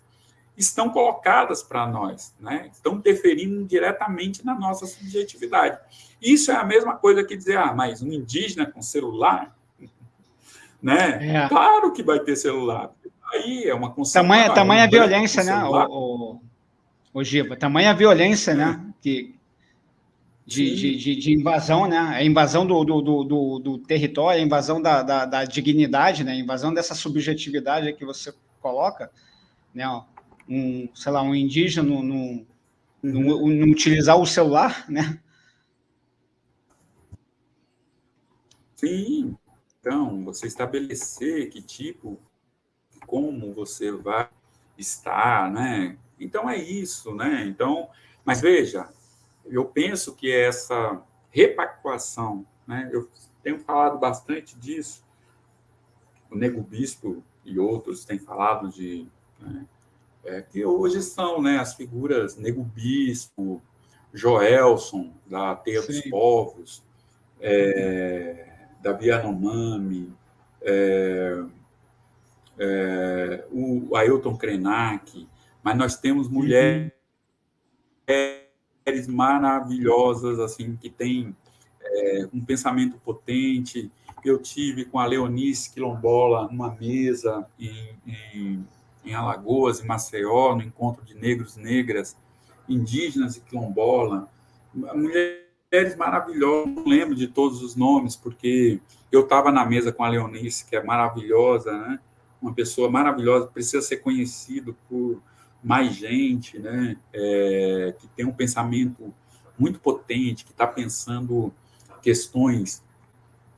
estão colocadas para nós, né? estão interferindo diretamente na nossa subjetividade. Isso é a mesma coisa que dizer, ah, mas um indígena com celular, né? É. Claro que vai ter celular. Aí é uma concepção. Tamanha, tamanha violência, né, o, o, o Giba? Tamanha violência, né? Que, de, de, de, de, invasão, né? A invasão do, do, do, do território, a invasão da, da, da, dignidade, né? A invasão dessa subjetividade que você coloca, né? Um, sei lá, um indígena não, não, não, não utilizar o celular, né? Sim. Então, você estabelecer que tipo, como você vai estar, né? Então é isso, né? Então, mas veja, eu penso que essa repactuação, né? Eu tenho falado bastante disso. O Nego Bispo e outros têm falado de né? É, que hoje são, né? As figuras Nego Bispo, Joelson da Teia Sim. dos Povos, é, Davi Anomami, é, é, o Ailton Krenak, mas nós temos uhum. mulheres maravilhosas, assim, que têm é, um pensamento potente. Eu tive com a Leonice Quilombola numa mesa em, em, em Alagoas, em Maceió, no encontro de negros negras, indígenas e quilombola. Mulheres maravilhosas, não lembro de todos os nomes, porque eu estava na mesa com a Leonice, que é maravilhosa, né? uma pessoa maravilhosa, precisa ser conhecido por mais gente, né? É, que tem um pensamento muito potente, que está pensando questões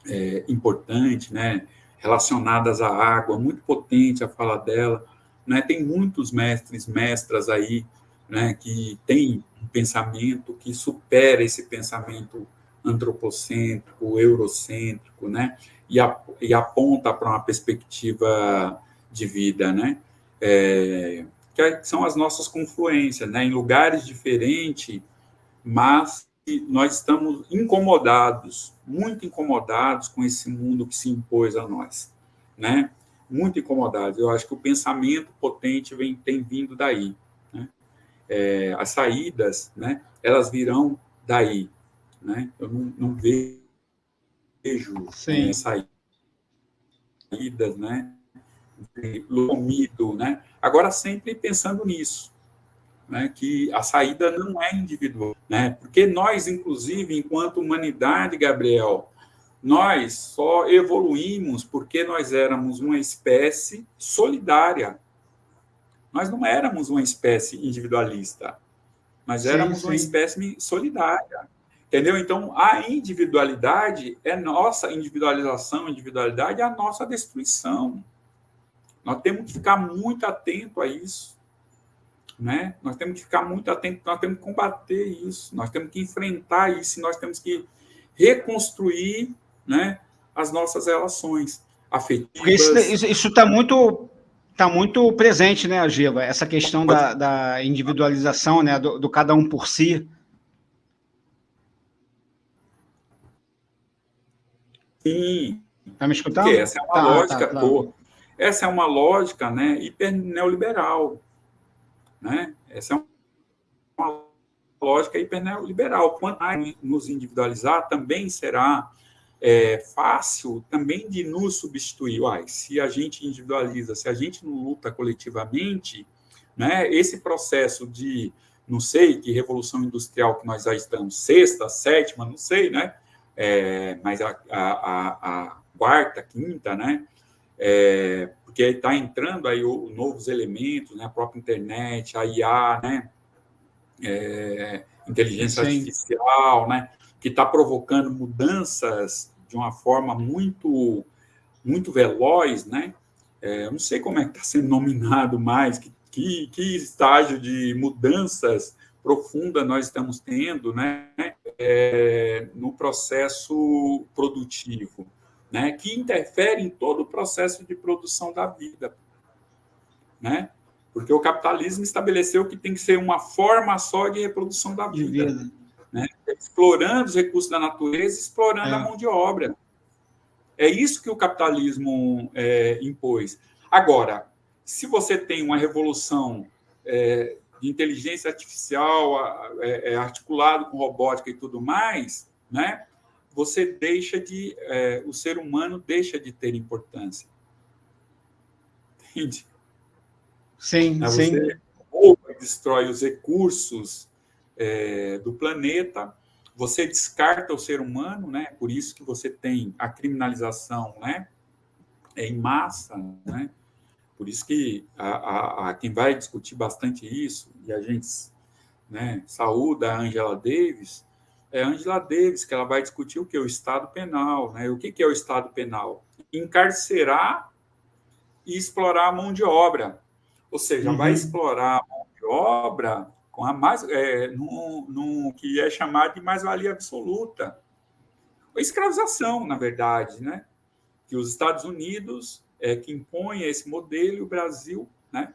é, importantes, né? relacionadas à água, muito potente a fala dela. Né? Tem muitos mestres, mestras aí, né? que têm um pensamento que supera esse pensamento antropocêntrico, eurocêntrico, né? e, a, e aponta para uma perspectiva de vida, né? É, que são as nossas confluências, né? Em lugares diferentes, mas nós estamos incomodados, muito incomodados com esse mundo que se impôs a nós, né? Muito incomodados. Eu acho que o pensamento potente vem, tem vindo daí, né? É, as saídas, né? Elas virão daí, né? Eu não, não vejo é, saídas, né? Lomido, né? Agora, sempre pensando nisso, né? que a saída não é individual, né? Porque nós, inclusive, enquanto humanidade, Gabriel, nós só evoluímos porque nós éramos uma espécie solidária. Nós não éramos uma espécie individualista. Nós éramos sim, sim. uma espécie solidária. Entendeu? Então, a individualidade é nossa individualização, individualidade é a nossa destruição. Nós temos que ficar muito atento a isso. Né? Nós temos que ficar muito atento, nós temos que combater isso, nós temos que enfrentar isso, nós temos que reconstruir né, as nossas relações afetivas. Isso está muito está muito presente, né, Giva? Essa questão da, da individualização, né, do, do, cada um por si. Sim. Está me escutando? Porque essa é uma tá, lógica. Tá, tá. Essa é uma lógica né, hiper neoliberal. Né? Essa é uma lógica hiper neoliberal. Quanto mais nos individualizar, também será é, fácil também de nos substituir. Uai, se a gente individualiza, se a gente não luta coletivamente, né, esse processo de, não sei, que revolução industrial que nós já estamos, sexta, sétima, não sei, né? É, mas a, a, a, quarta, quinta, né? é, porque está entrando aí o, novos elementos, né, a própria internet, a IA, né, é, inteligência Sim. artificial, né, que está provocando mudanças de uma forma muito muito veloz, né? É, eu não sei como é que está sendo nominado mais, que, que, que, estágio de mudanças profunda nós estamos tendo, né? É, no processo produtivo né, que interfere em todo o processo de produção da vida. Né? Porque o capitalismo estabeleceu que tem que ser uma forma só de reprodução da vida. vida. Né? Explorando os recursos da natureza, explorando é. a mão de obra. É isso que o capitalismo é, impôs. Agora, se você tem uma revolução é, de inteligência artificial é, é, articulado com robótica e tudo mais, né? você deixa de. É, o ser humano deixa de ter importância. Entende? Sim, você sim. Ou destrói os recursos é, do planeta, você descarta o ser humano, né? Por isso que você tem a criminalização, né? Em massa, né? Por isso que a, a, a quem vai discutir bastante isso e a gente, né? Saúda a Angela Davis, é a Angela Davis que ela vai discutir o que o Estado Penal, né? O que que é o Estado Penal? Encarcerar e explorar a mão de obra, ou seja, uhum. vai explorar a mão de obra com a mais, é, no, que é chamado de mais-valia absoluta. A escravização, na verdade, né? que os Estados Unidos é que impõe esse modelo e o Brasil, né?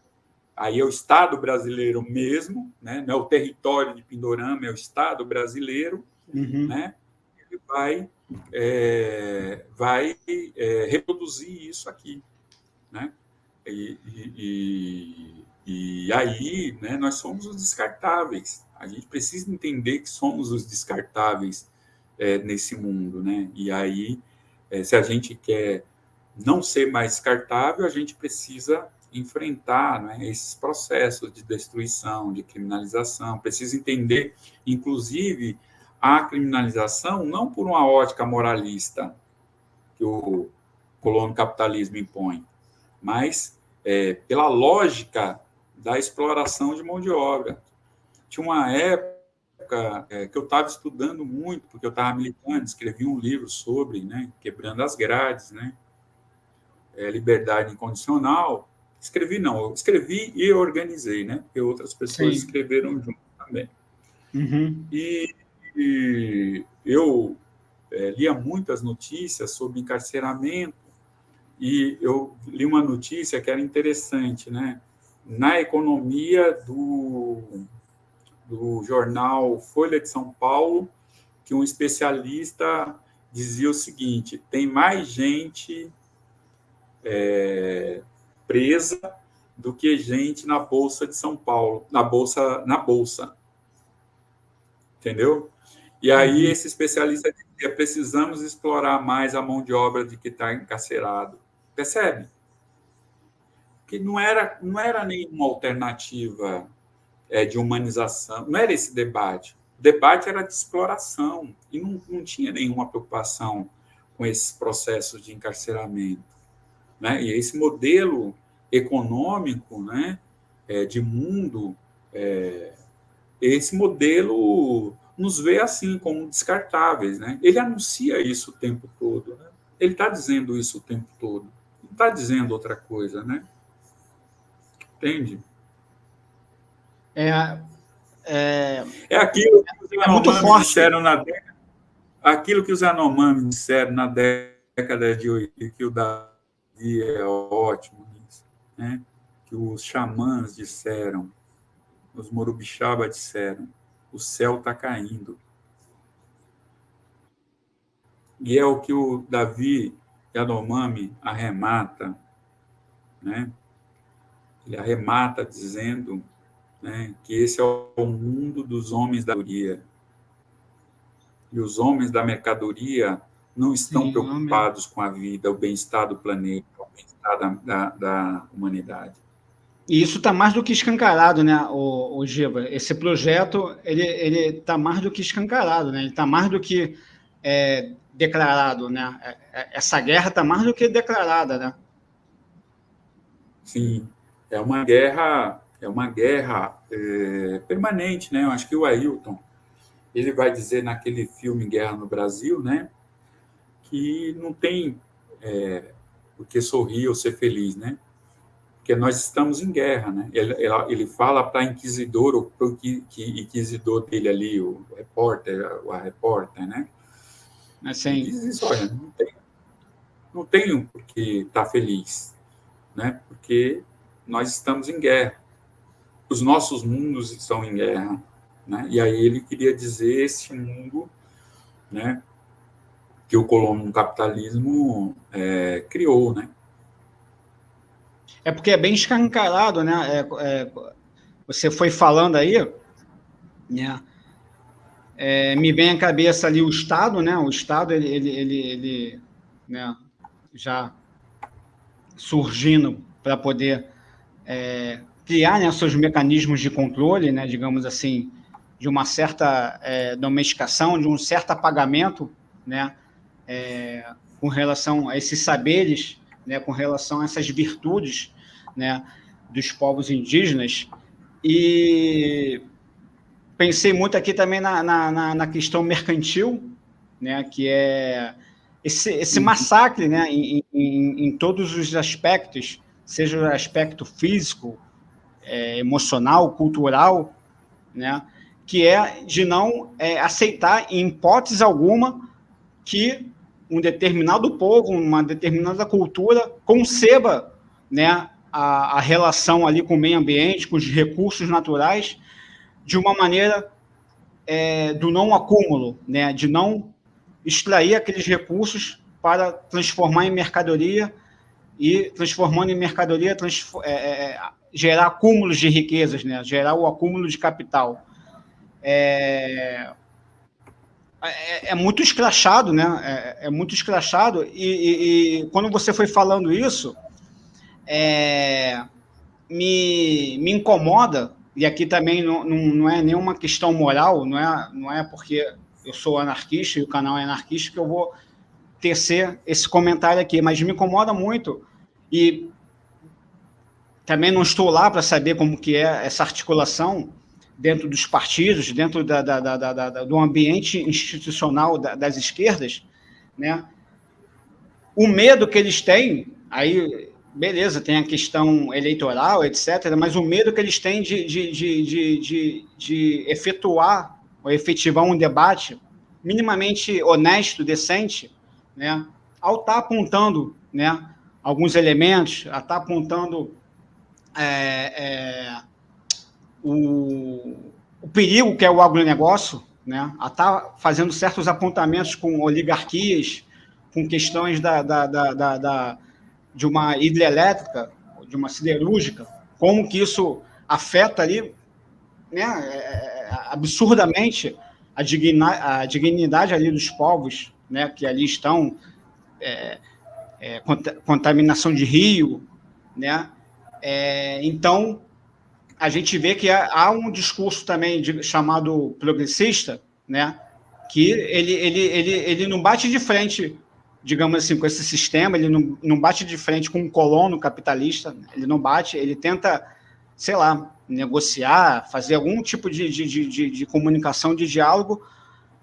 aí é o Estado brasileiro mesmo, né? não é o território de Pindorama, é o Estado brasileiro, uhum. né? ele vai, é, vai é, reproduzir isso aqui. Né? e, e e aí, né, nós somos os descartáveis. A gente precisa entender que somos os descartáveis é, nesse mundo, né? E aí, é, se a gente quer não ser mais descartável, a gente precisa enfrentar né, esses processos de destruição, de criminalização. Precisa entender, inclusive, a criminalização não por uma ótica moralista que o colono capitalismo impõe, mas é, pela lógica da exploração de mão de obra. Tinha uma época é, que eu estava estudando muito, porque eu estava militando, escrevi um livro sobre, né, quebrando as grades, né, é, liberdade incondicional. Escrevi não, eu escrevi e organizei, né, porque outras pessoas Sim. escreveram junto também. Uhum. E, e, eu é, lia muitas notícias sobre encarceramento e eu li uma notícia que era interessante, né? Na economia do, do jornal Folha de São Paulo, que um especialista dizia o seguinte: tem mais gente é, presa do que gente na bolsa de São Paulo, na bolsa, na bolsa, entendeu? E aí uhum. esse especialista dizia: precisamos explorar mais a mão de obra de que está encarcerado. Percebe? Que não era, não era nenhuma alternativa é, de humanização, não era esse debate. O debate era de exploração e não, não tinha nenhuma preocupação com esses processos de encarceramento. Né? E esse modelo econômico né, é, de mundo, é, esse modelo nos vê assim como descartáveis. Né? Ele anuncia isso o tempo todo. Né? Ele está dizendo isso o tempo todo. Não está dizendo outra coisa, né? Entende? É, é, é aquilo que os Yanomami disseram na década, aquilo que os Yanomami disseram na década de 80, que o Davi é ótimo nisso, né? que os xamãs disseram, os Morubixaba disseram, o céu está caindo. E é o que o Davi Yanomami arremata, né? Ele arremata dizendo né, que esse é o mundo dos homens da mercadoria. E os homens da mercadoria não estão Sim, preocupados homem. com a vida, o bem-estar do planeta, o bem-estar da, da, da, humanidade. E isso está mais do que escancarado, né, o, o Giba? Esse projeto ele ele está mais do que escancarado, né? Ele está mais do que é, declarado, né? É, é, essa guerra está mais do que declarada, né? Sim, é uma guerra, é uma guerra é, permanente, né? Eu acho que o Ailton ele vai dizer naquele filme Guerra no Brasil, né? Que não tem é, o que sorrir ou ser feliz, né? Porque nós estamos em guerra, né? Ele, ele fala para inquisidor ou para o inquisidor dele ali, o repórter, a repórter, né? Assim. Diz olha, não tem, não tenho por que estar tá feliz, né? Porque nós estamos em guerra. Os nossos mundos estão em guerra. Né? E aí ele queria dizer esse mundo né, que o colono capitalismo é, criou. Né? É porque é bem escancarado, né? É, é, você foi falando aí, né? É, me vem à cabeça ali o Estado, né? O Estado, ele, ele, ele, ele né? já surgindo para poder é, criar né, seus mecanismos de controle, né, digamos assim, de uma certa é, domesticação, de um certo apagamento, né, é, com relação a esses saberes, né, com relação a essas virtudes, né, dos povos indígenas. E pensei muito aqui também na, na, na questão mercantil, né, que é esse, esse massacre né, em, em, em, todos os aspectos, seja o aspecto físico, é, emocional, cultural, né, que é de não é, aceitar, em hipótese alguma, que um determinado povo, uma determinada cultura conceba né, a, a relação ali com o meio ambiente, com os recursos naturais, de uma maneira é, do não acúmulo, né, de não extrair aqueles recursos para transformar em mercadoria e transformando em mercadoria é, é, é, gerar acúmulos de riquezas, né? gerar o acúmulo de capital. É, é, é muito escrachado, né? É, é muito escrachado. E, e, e, quando você foi falando isso, é, me, me incomoda, e aqui também não, não, não é nenhuma questão moral, não é, não é porque eu sou anarquista e o canal é anarquista, que eu vou tecer esse comentário aqui, mas me incomoda muito e também não estou lá para saber como que é essa articulação dentro dos partidos, dentro da, da, da, do ambiente institucional das esquerdas, né? O medo que eles têm, aí, beleza, tem a questão eleitoral, etc., mas o medo que eles têm de, de, de, de, de, efetuar ou efetivar um debate minimamente honesto, decente, né, ao estar tá apontando né, alguns elementos, a estar tá apontando é, é, o, o, perigo que é o agronegócio, né, a estar tá fazendo certos apontamentos com oligarquias, com questões da, da, da, da, de uma hidrelétrica, de uma siderúrgica, como que isso afeta ali né, é, absurdamente a, digna, a dignidade ali dos povos, né, que ali estão, é, é, contaminação de rio, né, é, então a gente vê que há um discurso também de, chamado progressista, né, que ele, ele, ele, ele não bate de frente, digamos assim, com esse sistema, ele não, não bate de frente com um colono capitalista, ele não bate, ele tenta, sei lá, negociar, fazer algum tipo de, de, de, de comunicação, de diálogo,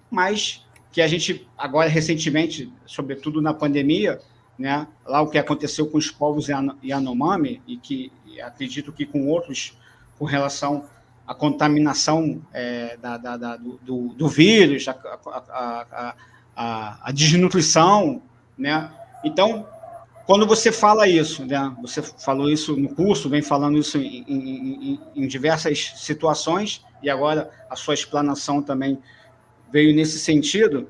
mas que a gente, agora, recentemente, sobretudo na pandemia, né, lá o que aconteceu com os povos Yanomami, e que e acredito que com outros, com relação à contaminação é, da, da, da, do, do, vírus, a, a, a, a, desnutrição, né? Então, quando você fala isso, né, você falou isso no curso, vem falando isso em, em, em, diversas situações, e agora a sua explanação também veio nesse sentido,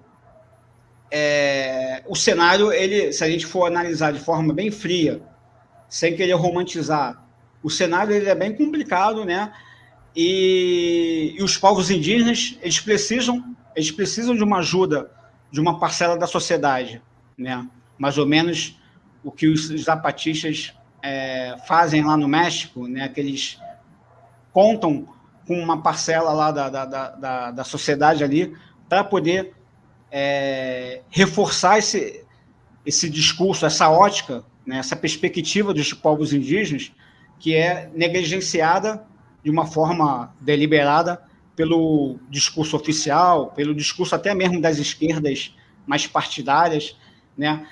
é, o cenário, ele, se a gente for analisar de forma bem fria, sem querer romantizar, o cenário ele é bem complicado, né? E, e, os povos indígenas, eles precisam, eles precisam de uma ajuda de uma parcela da sociedade, né? Mais ou menos o que os zapatistas é, fazem lá no México, né, que eles contam com uma parcela lá da, da, da, da sociedade ali para poder é, reforçar esse, esse discurso, essa ótica, né, essa perspectiva dos povos indígenas, que é negligenciada de uma forma deliberada pelo discurso oficial, pelo discurso até mesmo das esquerdas mais partidárias, né?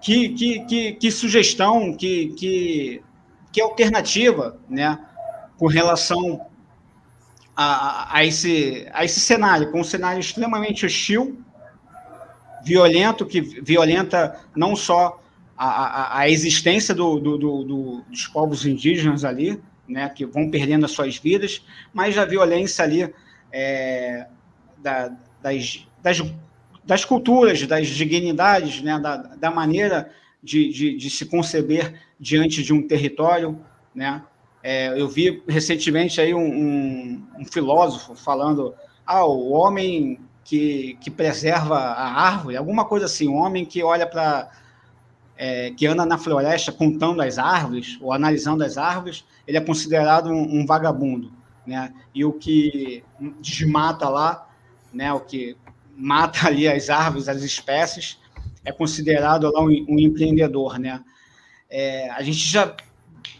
que, que, que, que sugestão, que, que, que alternativa, né, com relação a, a, esse, a esse cenário, com um cenário extremamente hostil, violento, que violenta não só a, a, a existência do, do, do, do, dos povos indígenas ali, né, que vão perdendo as suas vidas, mas a violência ali é, da, das, das das culturas, das dignidades, né, da, da maneira de, de, de, se conceber diante de um território. Né? É, eu vi recentemente aí um, um, um, filósofo falando ah, o homem que, que preserva a árvore, alguma coisa assim, um homem que olha para... É, que anda na floresta contando as árvores ou analisando as árvores, ele é considerado um, um vagabundo. né? E o que desmata lá, né? O que mata ali as árvores, as espécies, é considerado lá um, um empreendedor, né? É, a gente já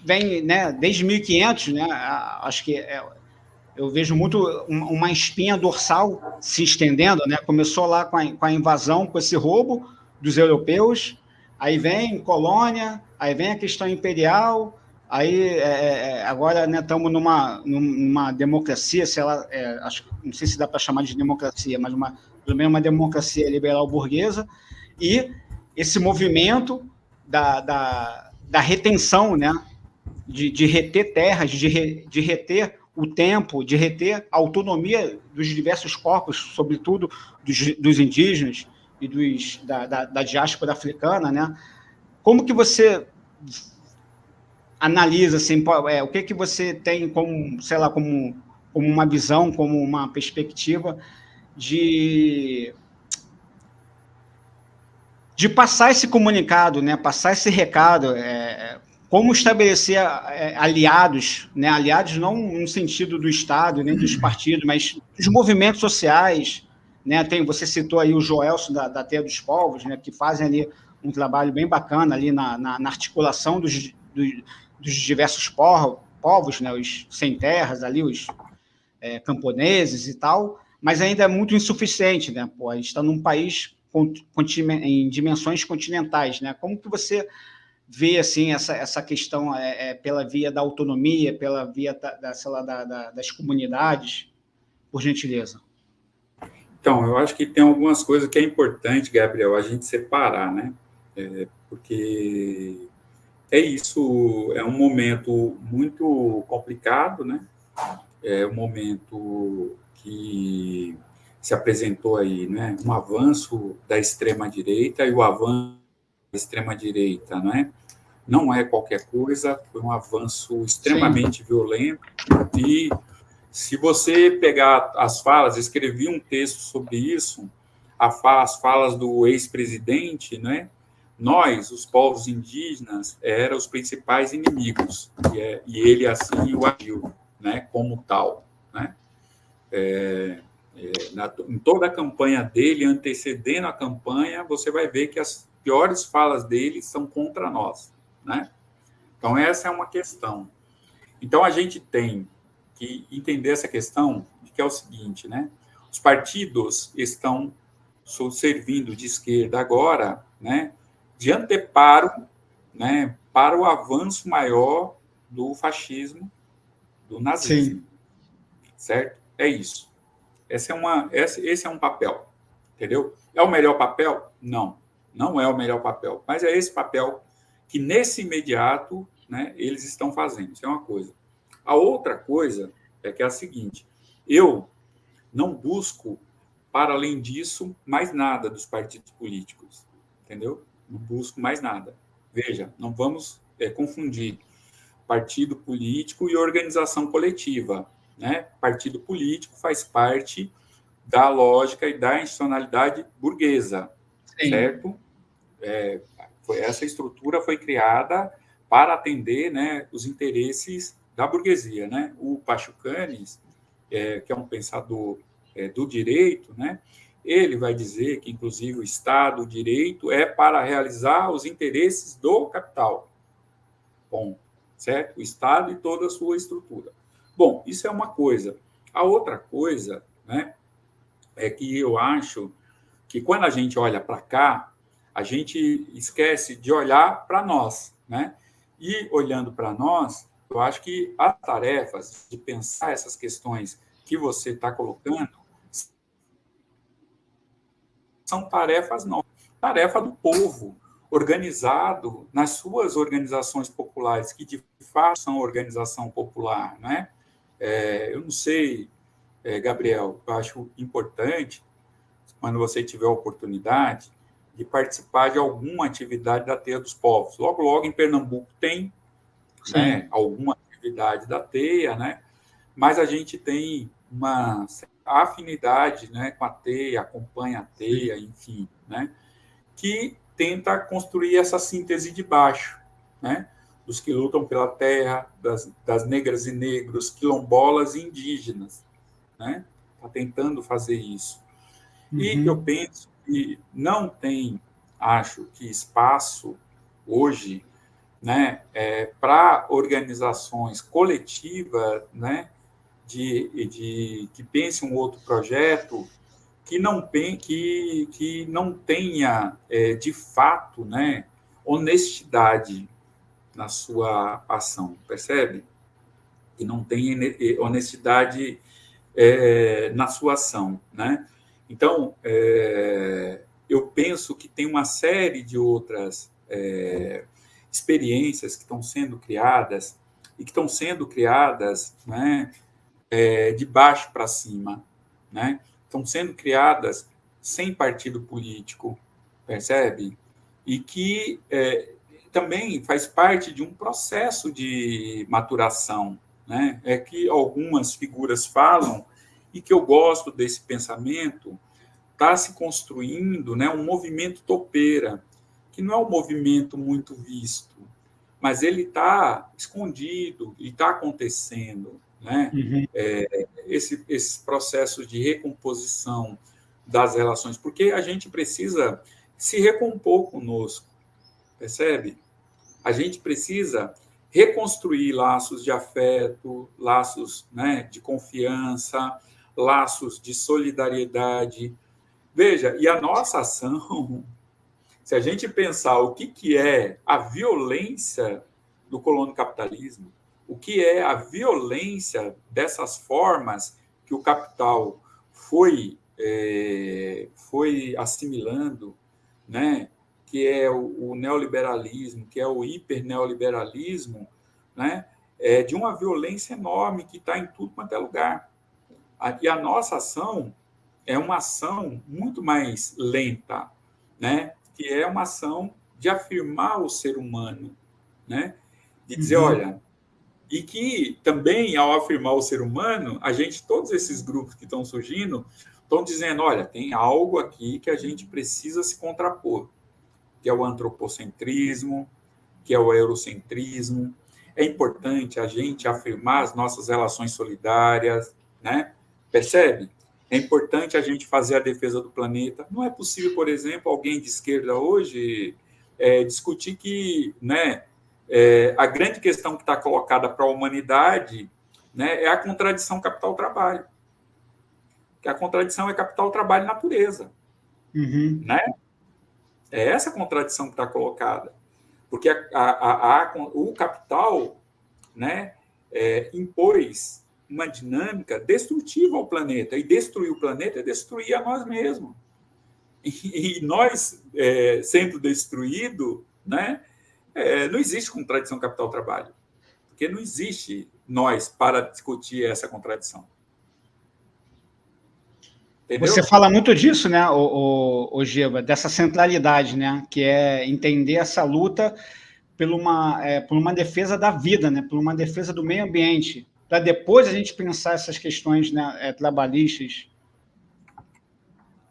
vem, né? Desde 1500, né? Acho que é, eu vejo muito uma espinha dorsal se estendendo, né? Começou lá com a, com a invasão, com esse roubo dos europeus, aí vem colônia, aí vem a questão imperial, aí é, é, é agora estamos né, numa, numa democracia, sei lá, é, acho, não sei se dá para chamar de democracia, mas uma, pelo menos uma democracia liberal burguesa, e esse movimento da, da, da retenção, né? De, de reter terras, de, re, de reter o tempo, de reter a autonomia dos diversos corpos, sobretudo dos, dos indígenas e dos, da, da, da diáspora africana, né? Como que você analisa, assim, é, o que que você tem como, sei lá, como, como uma visão, como uma perspectiva de de passar esse comunicado, né, passar esse recado, é, como estabelecer é, aliados, né, aliados não no sentido do Estado, nem dos partidos, mas dos movimentos sociais, né, tem, você citou aí o Joelson da, da Terra dos Povos, né, que fazem ali um trabalho bem bacana ali na, na, na articulação dos, dos, dos diversos povos, né, os sem terras ali, os é, camponeses e tal, mas ainda é muito insuficiente, né, pô, a gente está num país em dimensões continentais, né, como que você vê, assim, essa, essa questão é, é, pela via da autonomia, pela via da, da, lá, da, da das comunidades, por gentileza? Então, eu acho que tem algumas coisas que é importante, Gabriel, a gente separar, né? É, porque é isso, é um momento muito complicado, né? É um momento que se apresentou aí, né? Um avanço da extrema-direita e o avanço da extrema-direita, né? Não é qualquer coisa, foi um avanço extremamente Sim. violento e se você pegar as falas, escrevi um texto sobre isso, as falas do ex-presidente, né? Nós, os povos indígenas, eram os principais inimigos, e, é, e ele assim o agiu, né? Como tal, né? É, é, na, em toda a campanha dele, antecedendo a campanha, você vai ver que as piores falas dele são contra nós, né? Então essa é uma questão. Então a gente tem que entender essa questão, que é o seguinte, né? Os partidos estão servindo de esquerda agora, né, de anteparo, né, para o avanço maior do fascismo, do nazismo. Sim. Certo? É isso. Esse é, uma, esse, esse é um papel, entendeu? É o melhor papel? Não, não é o melhor papel, mas é esse papel que, nesse imediato, né, eles estão fazendo. Isso é uma coisa. A outra coisa é que é a seguinte: eu não busco, para além disso, mais nada dos partidos políticos, entendeu? Não busco mais nada. Veja, não vamos é, confundir partido político e organização coletiva. Né? Partido político faz parte da lógica e da institucionalidade burguesa, Sim. certo? É, essa estrutura foi criada para atender né, os interesses da burguesia, né? O Pachucanes, é, que é um pensador é, do direito, né? Ele vai dizer que, inclusive, o Estado, o direito, é para realizar os interesses do capital. Bom, certo? O Estado e toda a sua estrutura. Bom, isso é uma coisa. A outra coisa, né, é que eu acho que quando a gente olha para cá, a gente esquece de olhar para nós, né? E olhando para nós, eu acho que as tarefas de pensar essas questões que você está colocando são tarefas não, tarefa do povo organizado nas suas organizações populares que de fato são organização popular, né? É, eu não sei, é, Gabriel, eu acho importante quando você tiver a oportunidade de participar de alguma atividade da Teia dos Povos. Logo, logo em Pernambuco tem né, alguma atividade da teia, né? mas a gente tem uma afinidade né, com a teia, acompanha a teia, enfim, né? que tenta construir essa síntese de baixo. Né? dos que lutam pela terra, das, das negras e negros, quilombolas e indígenas. Né? Está tentando fazer isso. Uhum. E eu penso que não tem, acho que, espaço hoje né, é, para organizações coletivas né, de, de, que pensem um outro projeto que não, que, que não tenha, é, de fato, né, honestidade na sua ação, percebe? Que não tenha honestidade é, na sua ação, né? Então, é, eu penso que tem uma série de outras é, experiências que estão sendo criadas e que estão sendo criadas né, é, de baixo para cima, né? Estão sendo criadas sem partido político, percebe? E que é, também faz parte de um processo de maturação, né? É que algumas figuras falam e que eu gosto desse pensamento, está se construindo, né, um movimento topeira, que não é um movimento muito visto, mas ele está escondido e está acontecendo, né? Uhum. É, esse, esses processos de recomposição das relações, porque a gente precisa se recompor conosco, percebe? A gente precisa reconstruir laços de afeto, laços né, de confiança, laços de solidariedade. Veja, e a nossa ação, se a gente pensar o que, que é a violência do colono capitalismo, o que é a violência dessas formas que o capital foi, é, foi assimilando, né? que é o, o neoliberalismo, que é o hiperneoliberalismo, né? é de uma violência enorme que está em tudo quanto é lugar. E a nossa ação é uma ação muito mais lenta, né? que é uma ação de afirmar o ser humano, né? de dizer, uhum. olha, e que também, ao afirmar o ser humano, a gente, todos esses grupos que estão surgindo, estão dizendo, olha, tem algo aqui que a gente precisa se contrapor, que é o antropocentrismo, que é o eurocentrismo. É importante a gente afirmar as nossas relações solidárias, né? Percebe? É importante a gente fazer a defesa do planeta. Não é possível, por exemplo, alguém de esquerda hoje é, discutir que né, é, a grande questão que está colocada para a humanidade né, é a contradição capital-trabalho. Que a contradição é capital-trabalho natureza. Uhum. Né? É essa contradição que está colocada. Porque a, a, a, o capital né, é, impôs uma dinâmica destrutiva ao planeta. E destruir o planeta é destruir a nós mesmos. E, e nós, é, sendo destruído, né, é, não existe contradição capital-trabalho. Porque não existe nós para discutir essa contradição. Entendeu? Você fala muito disso, né, o, o, o dessa centralidade, né, que é entender essa luta por uma, é, por uma defesa da vida, né, por uma defesa do meio ambiente, para depois a gente pensar essas questões né, é, trabalhistas?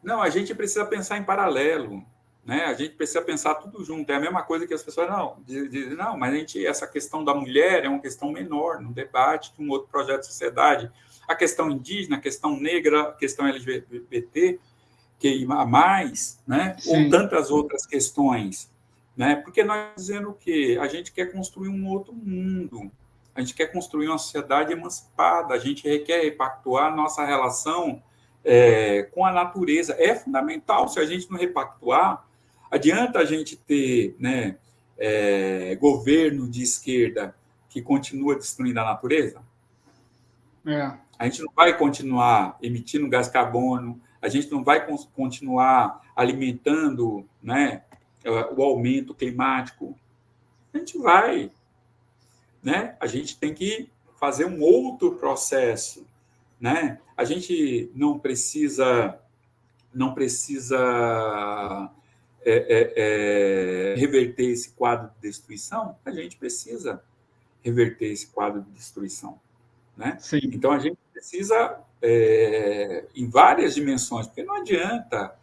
Não, a gente precisa pensar em paralelo, né? A gente precisa pensar tudo junto. É a mesma coisa que as pessoas não dizem, não, mas a gente essa questão da mulher é uma questão menor no debate que um outro projeto de sociedade. A questão indígena, a questão negra, a questão LGBT, que a mais, né? Sim. Ou tantas outras questões, né? Porque nós dizendo que a gente quer construir um outro mundo, a gente quer construir uma sociedade emancipada, a gente quer repactuar nossa relação é, com a natureza. É fundamental, se a gente não repactuar, adianta a gente ter né, é, governo de esquerda que continua destruindo a natureza? É. A gente não vai continuar emitindo gás carbono, a gente não vai continuar alimentando né, o aumento climático. A gente vai né? A gente tem que fazer um outro processo, né? A gente não precisa não precisa é, é, é, reverter esse quadro de destruição, a gente precisa reverter esse quadro de destruição, né? Sim. Então a gente precisa é, em várias dimensões, porque não adianta,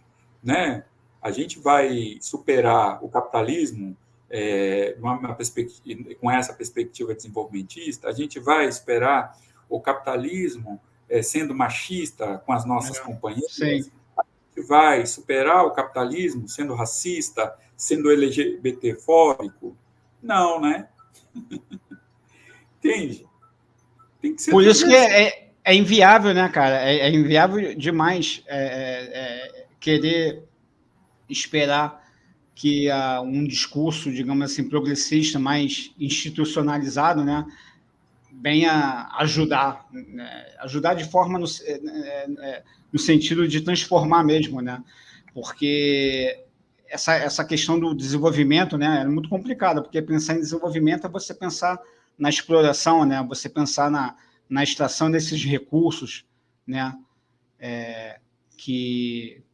né? A gente vai superar o capitalismo é, uma, uma com essa perspectiva desenvolvimentista, a gente vai esperar o capitalismo é, sendo machista com as nossas é, companheiras? Sim. A gente vai superar o capitalismo sendo racista, sendo LGBTfóbico? Não, né? Entende? Tem que ser Por isso que é, é, é, inviável, né, cara? É, é inviável demais é, querer esperar que uh, um discurso, digamos assim, progressista, mais institucionalizado, né, venha ajudar, né, ajudar de forma no, é, é, no sentido de transformar mesmo, né, porque essa, essa questão do desenvolvimento, né, é muito complicada, porque pensar em desenvolvimento é você pensar na exploração, né, você pensar na, na extração desses recursos, né, é, que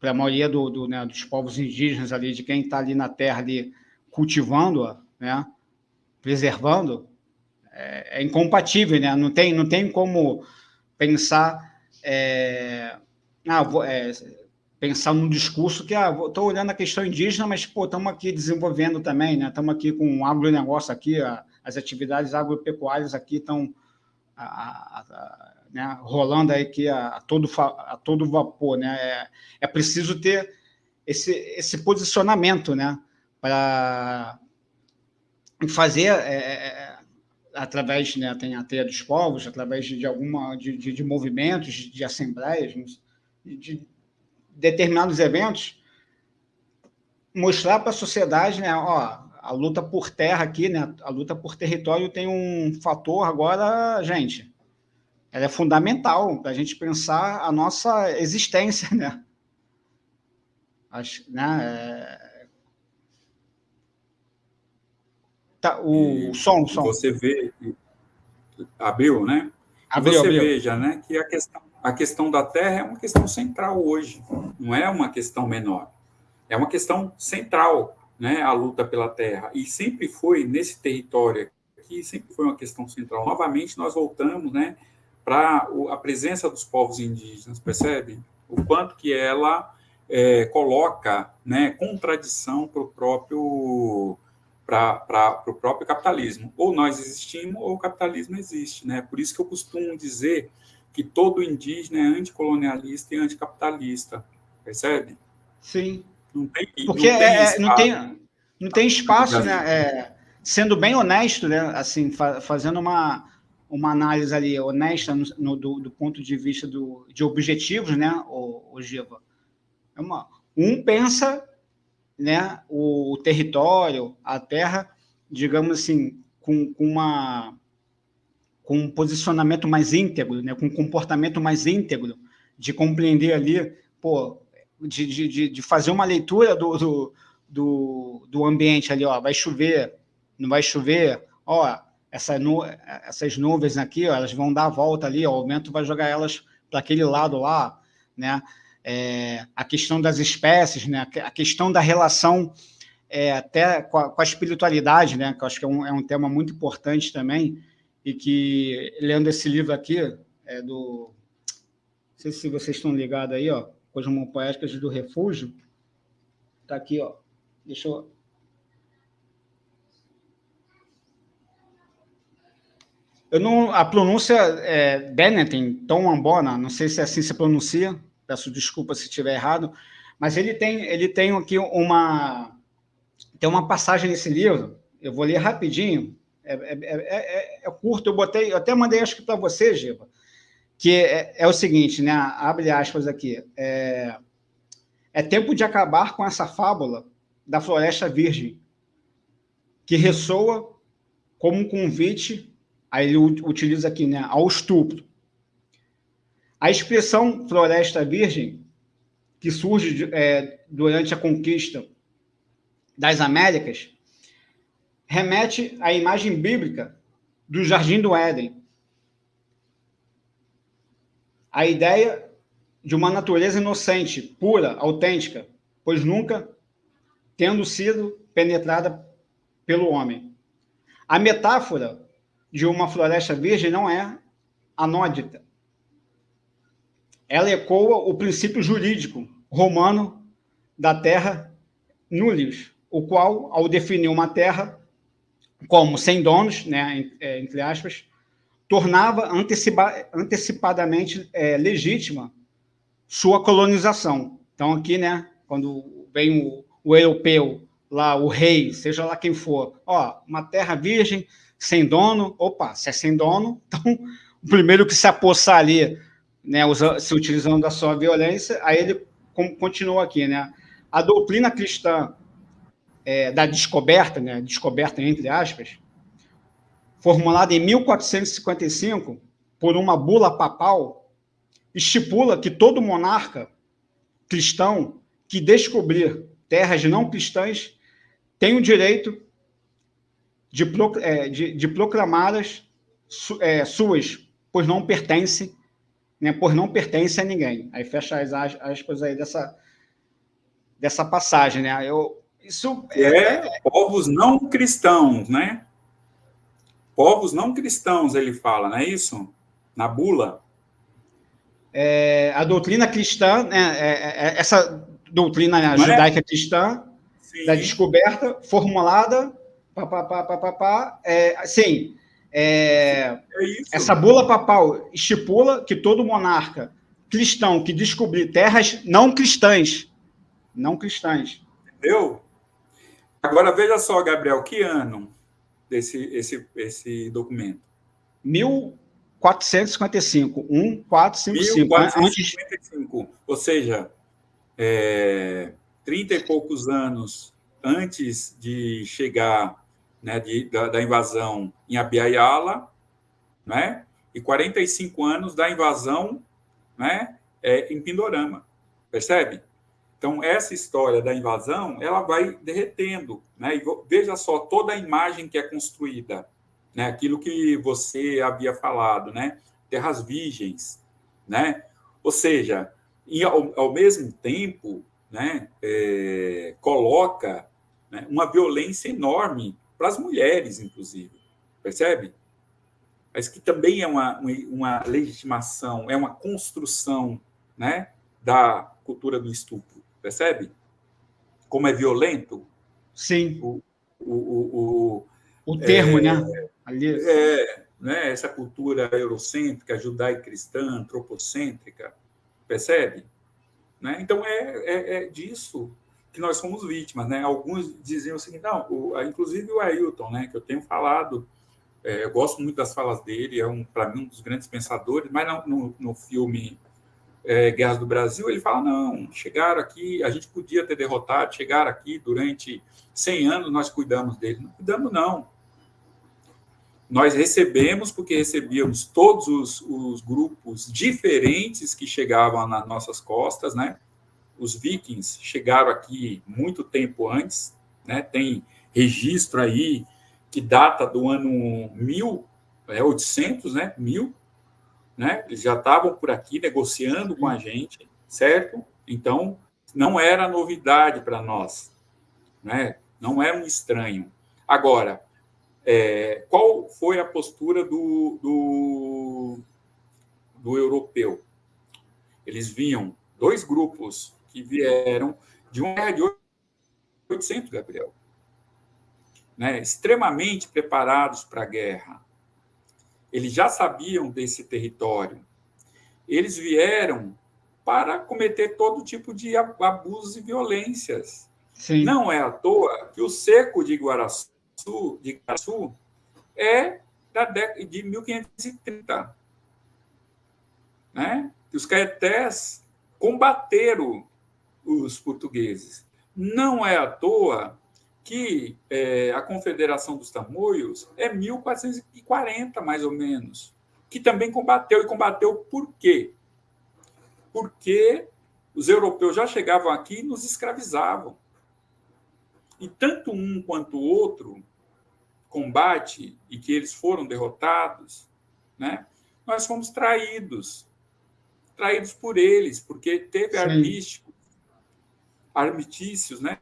para a maioria do, do, né, dos povos indígenas ali, de quem está ali na terra ali cultivando-a, né, preservando, é, é, incompatível, né? Não tem, não tem como pensar, é, ah, vou, é, pensar num discurso que, ah, estou olhando a questão indígena, mas, estamos aqui desenvolvendo também, né? Estamos aqui com um agronegócio aqui, a, as atividades agropecuárias aqui estão né, rolando aí aqui a, a, todo, a todo vapor, né? É, é preciso ter esse, esse posicionamento, né? Para fazer é, é, é, através, né, tem a teia dos povos, através de, alguma de, de, de movimentos, de, de assembleias, de, determinados eventos, mostrar para a sociedade, né, ó, a luta por terra aqui, né, a luta por território tem um fator agora, gente, ela é fundamental para a gente pensar a nossa existência, né? Né? É... Tá, o, o som, o som. Você vê, abriu, né? Abriu, você abriu. veja, né, que a questão, a questão da terra é uma questão central hoje, não é uma questão menor, é uma questão central, né, a luta pela terra, e sempre foi nesse território aqui, sempre foi uma questão central. Novamente, nós voltamos, né, para a presença dos povos indígenas, percebe? O quanto que ela é, coloca né, contradição para o próprio para o próprio capitalismo. Ou nós existimos, ou o capitalismo existe. Né? Por isso que eu costumo dizer que todo indígena é anticolonialista e anticapitalista. Percebe? Sim. Não tem, Porque não tem, é, não tem, não tem espaço, né? É, sendo bem honesto, né? assim, fa fazendo uma, uma análise ali honesta no, no do, do, ponto de vista do, de objetivos, né, o, o Giva? É uma, um pensa né, o território, a terra, digamos assim, com, com, uma, com um posicionamento mais íntegro, né, com um comportamento mais íntegro, de compreender ali, pô, de, de, de fazer uma leitura do, do, do, do ambiente ali, ó, vai chover, não vai chover, ó, essa nu essas nuvens aqui, ó, elas vão dar a volta ali, ó, o vento vai jogar elas para aquele lado lá, né? É, a questão das espécies, né? A questão da relação é, até com a, com a, espiritualidade, né? Que eu acho que é um, é um, tema muito importante também e que lendo esse livro aqui é do, não sei se vocês estão ligados aí, ó, Cosmopoéticas do Refúgio, tá aqui, ó. Deixa eu Eu não, a pronúncia é Benetton, Tom Ambona, não sei se é assim se pronuncia, peço desculpa se estiver errado, mas ele tem, ele tem aqui uma, tem uma passagem nesse livro, eu vou ler rapidinho, é, é, é, é curto, eu botei, eu até mandei acho que para você, Giba, que é, o seguinte, né, abre aspas aqui, é, é tempo de acabar com essa fábula da floresta virgem, que ressoa como um convite Aí ele utiliza aqui, né, ao estupro. A expressão floresta virgem, que surge é, durante a conquista das Américas, remete à imagem bíblica do Jardim do Éden. A ideia de uma natureza inocente, pura, autêntica, pois nunca tendo sido penetrada pelo homem. A metáfora de uma floresta virgem não é anódita. Ela ecoa o princípio jurídico romano da terra nullius, o qual, ao definir uma terra como sem donos, né, é, entre aspas, tornava antecipa, antecipadamente é, legítima sua colonização. Então, aqui, né, quando vem o, o, europeu, lá, o rei, seja lá quem for, ó, uma terra virgem, sem dono, opa, se é sem dono, então o primeiro que se apossar ali, né, se utilizando da sua violência, aí ele continua aqui, né, a doutrina cristã é, da descoberta, né, descoberta entre aspas, formulada em 1455 por uma bula papal, estipula que todo monarca cristão que descobrir terras não cristãs tem o direito de, é, de, de proclamá-las é, suas, pois não pertence, né, por não pertence a ninguém. Aí fecha as aspas aí dessa, dessa passagem, né? Eu, isso é, é povos não cristãos, né? Povos não cristãos, ele fala, não é isso? Na bula. É, a doutrina cristã, né, é, é, é essa doutrina né, judaica cristã, Sim. da descoberta, formulada, pá, pá, pá, pá, pá, pá, é, sim, é, essa bula papal estipula que todo monarca cristão que descobrir terras não cristãs, não cristãs. Entendeu? Agora, veja só, Gabriel, que ano desse esse, esse documento? 1455. 1455. 1455. Antes... Ou seja, é, 30 e poucos anos antes de chegar né, de, da, da, invasão em Abiaiala, né, e 45 anos da invasão né, é, em Pindorama. Percebe? Então, essa história da invasão, ela vai derretendo. Né? E veja só toda a imagem que é construída. Né? Aquilo que você havia falado, né? terras virgens. Né? Ou seja, e, ao, ao mesmo tempo, né, é, coloca né, uma violência enorme para as mulheres, inclusive. Percebe? Mas que também é uma, uma legitimação, é uma construção né, da cultura do estupro Percebe? Como é violento? Sim. O, o, o, o, o termo, é, né? Ali... É, né? Essa cultura eurocêntrica, judaico-cristã, antropocêntrica, percebe? Né? Então, é, é, é, disso que nós somos vítimas. Né? Alguns diziam o seguinte, não, o, inclusive o Ailton, né, que eu tenho falado, é, eu gosto muito das falas dele, é um, para mim um dos grandes pensadores, mas não, no, no filme é, Guerras do Brasil, ele fala, não, chegaram aqui, a gente podia ter derrotado, chegaram aqui durante 100 anos, nós cuidamos deles. Não cuidamos, não. Nós recebemos, porque recebíamos todos os, os grupos diferentes que chegavam nas nossas costas, né? Os vikings chegaram aqui muito tempo antes, né? Tem registro aí que data do ano 1800, né? 1000, né? Eles já estavam por aqui negociando com a gente, certo? Então, não era novidade para nós, né? Não era um estranho. Agora, é, qual foi a postura do, do, do europeu? Eles vinham dois grupos que vieram de uma guerra de 800, Gabriel, né? extremamente preparados para a guerra, eles já sabiam desse território. Eles vieram para cometer todo tipo de abusos e violências. Sim. Não é à toa que o seco de Guaraçu, de Guaraçu é da década de 1530. Né? Os caetés combateram os portugueses. Não é à toa que é, a Confederação dos Tamoios é 1440, mais ou menos, que também combateu. E combateu por quê? Porque os europeus já chegavam aqui e nos escravizavam. E tanto um quanto o outro combate e que eles foram derrotados, né? nós fomos traídos. Traídos por eles, porque teve armísticos, armitícios, né?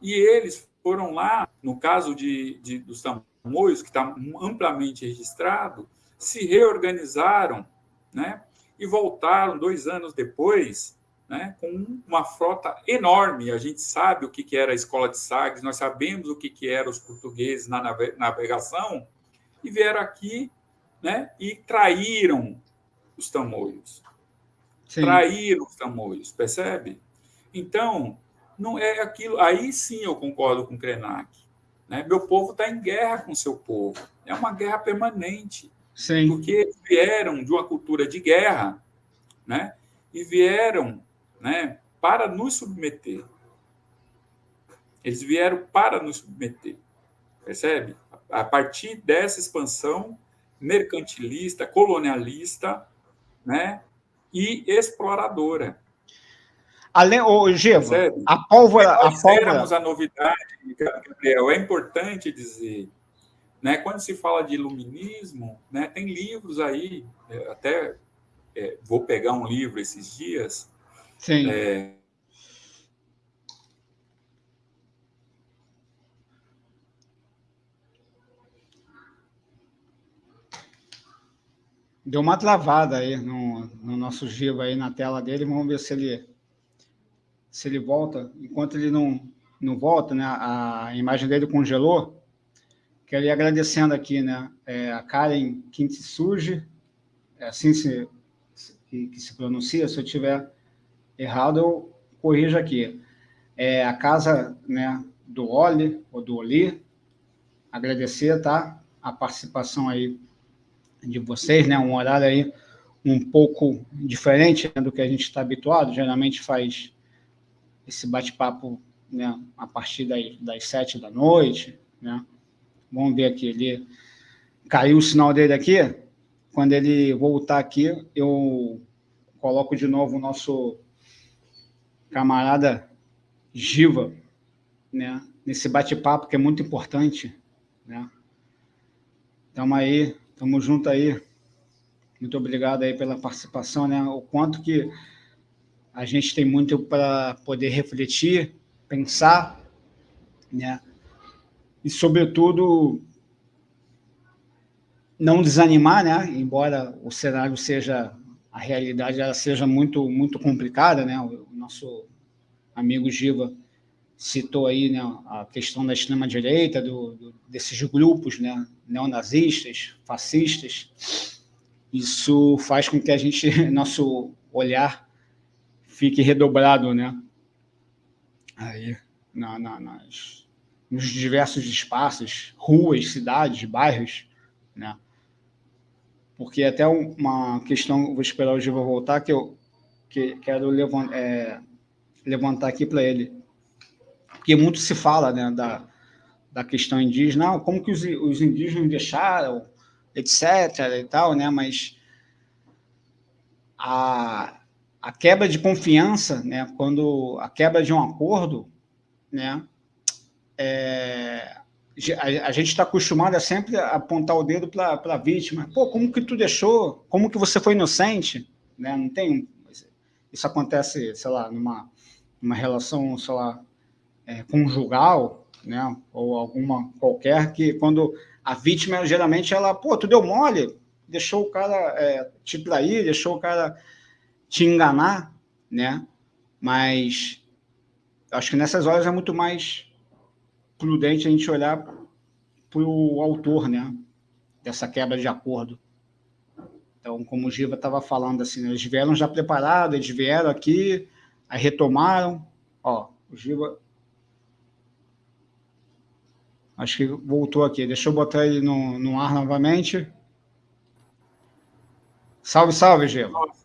E eles foram lá, no caso de, de dos tamoios, que está amplamente registrado, se reorganizaram né, e voltaram dois anos depois né, com uma frota enorme. A gente sabe o que, que era a escola de Sagres, nós sabemos o que, que eram os portugueses na navegação, e vieram aqui né, e traíram os tamoios. Sim. Traíram os tamoios, percebe? Então, não é aquilo. Aí sim eu concordo com o Krenak. Né? Meu povo está em guerra com seu povo. É uma guerra permanente. Sim. Porque vieram de uma cultura de guerra né? e vieram né, para nos submeter. Eles vieram para nos submeter. Percebe? A partir dessa expansão mercantilista, colonialista né, e exploradora. Além, ô, Geva, a pólvora... Nós a pólvora... a novidade, Gabriel, é importante dizer, né, quando se fala de iluminismo, né, tem livros aí, é, até é, vou pegar um livro esses dias, Sim. É, Deu uma travada aí no, no nosso Giva aí na tela dele. Vamos ver se ele se ele volta. Enquanto ele não, não volta, né, a imagem dele congelou. Quero ir agradecendo aqui, né, é, a Karen Kintsuji, é assim se, que, que, se pronuncia. Se eu tiver errado, eu corrijo aqui. É a casa, né, do Oli ou do Oli. Agradecer, tá, a participação aí de vocês, né, um horário aí um pouco diferente né, do que a gente está habituado. Geralmente faz esse bate-papo né, a partir das, das sete da noite. Né? Vamos ver aqui, ele caiu o sinal dele aqui. Quando ele voltar aqui, eu coloco de novo o nosso camarada Giva, né? nesse bate-papo que é muito importante. Né? Tamo aí, tamo junto aí. Muito obrigado aí pela participação, né? O quanto que a gente tem muito para poder refletir, pensar, né? E, sobretudo, não desanimar, né? Embora o cenário seja, a realidade ela seja muito, muito complicada, né? O nosso amigo Giva citou aí né, a questão da extrema-direita, desses grupos né, neonazistas, fascistas. Isso faz com que a gente, nosso olhar fique redobrado, né? Aí, na, na, nas, nos diversos espaços, ruas, cidades, bairros, né? Porque até uma questão, vou esperar o Giva voltar, que eu que quero levantar, é, levantar aqui para ele. Porque muito se fala né, da, da questão indígena, como que os, os indígenas deixaram, etc. e tal, né? Mas a, a quebra de confiança, né, quando a quebra de um acordo, né, é, a, a, gente está acostumado a sempre apontar o dedo para a vítima. Pô, como que tu deixou? Como que você foi inocente? Né? Não tem... Isso acontece, sei lá, numa, numa relação, sei lá, é, conjugal, né? ou alguma qualquer, que quando a vítima, geralmente, ela, pô, tu deu mole, deixou o cara é, te trair, deixou o cara te enganar, né? Mas acho que nessas horas é muito mais prudente a gente olhar para o autor, né? Dessa quebra de acordo. Então, como o Giva estava falando, assim, né? eles vieram já preparados, eles vieram aqui, aí retomaram. Ó, o Giva... Acho que voltou aqui. Deixa eu botar ele no, no ar novamente. Salve, salve, Giva. Salve,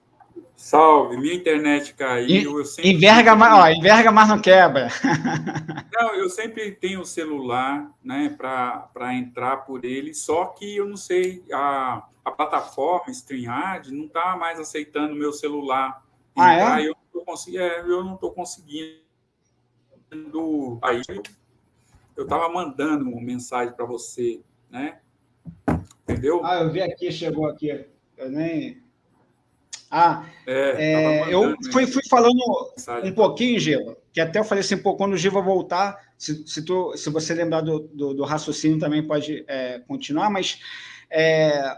minha internet caiu. Eu sempre... enverga, mais, ó, enverga, mas não quebra. Não, eu sempre tenho o celular né, para entrar por ele, só que eu não sei, a, a plataforma StreamYard não está mais aceitando meu celular. Ah, é? Eu não estou é, conseguindo. Aí eu estava mandando uma mensagem para você, né? Entendeu? Ah, eu vi aqui, chegou aqui. Eu nem ah, é, é, eu fui, fui falando um pouquinho, Giva, que até eu falei assim, pô, quando o Giva voltar, se, se, tu, se você lembrar do, do, do raciocínio também pode é, continuar, mas é,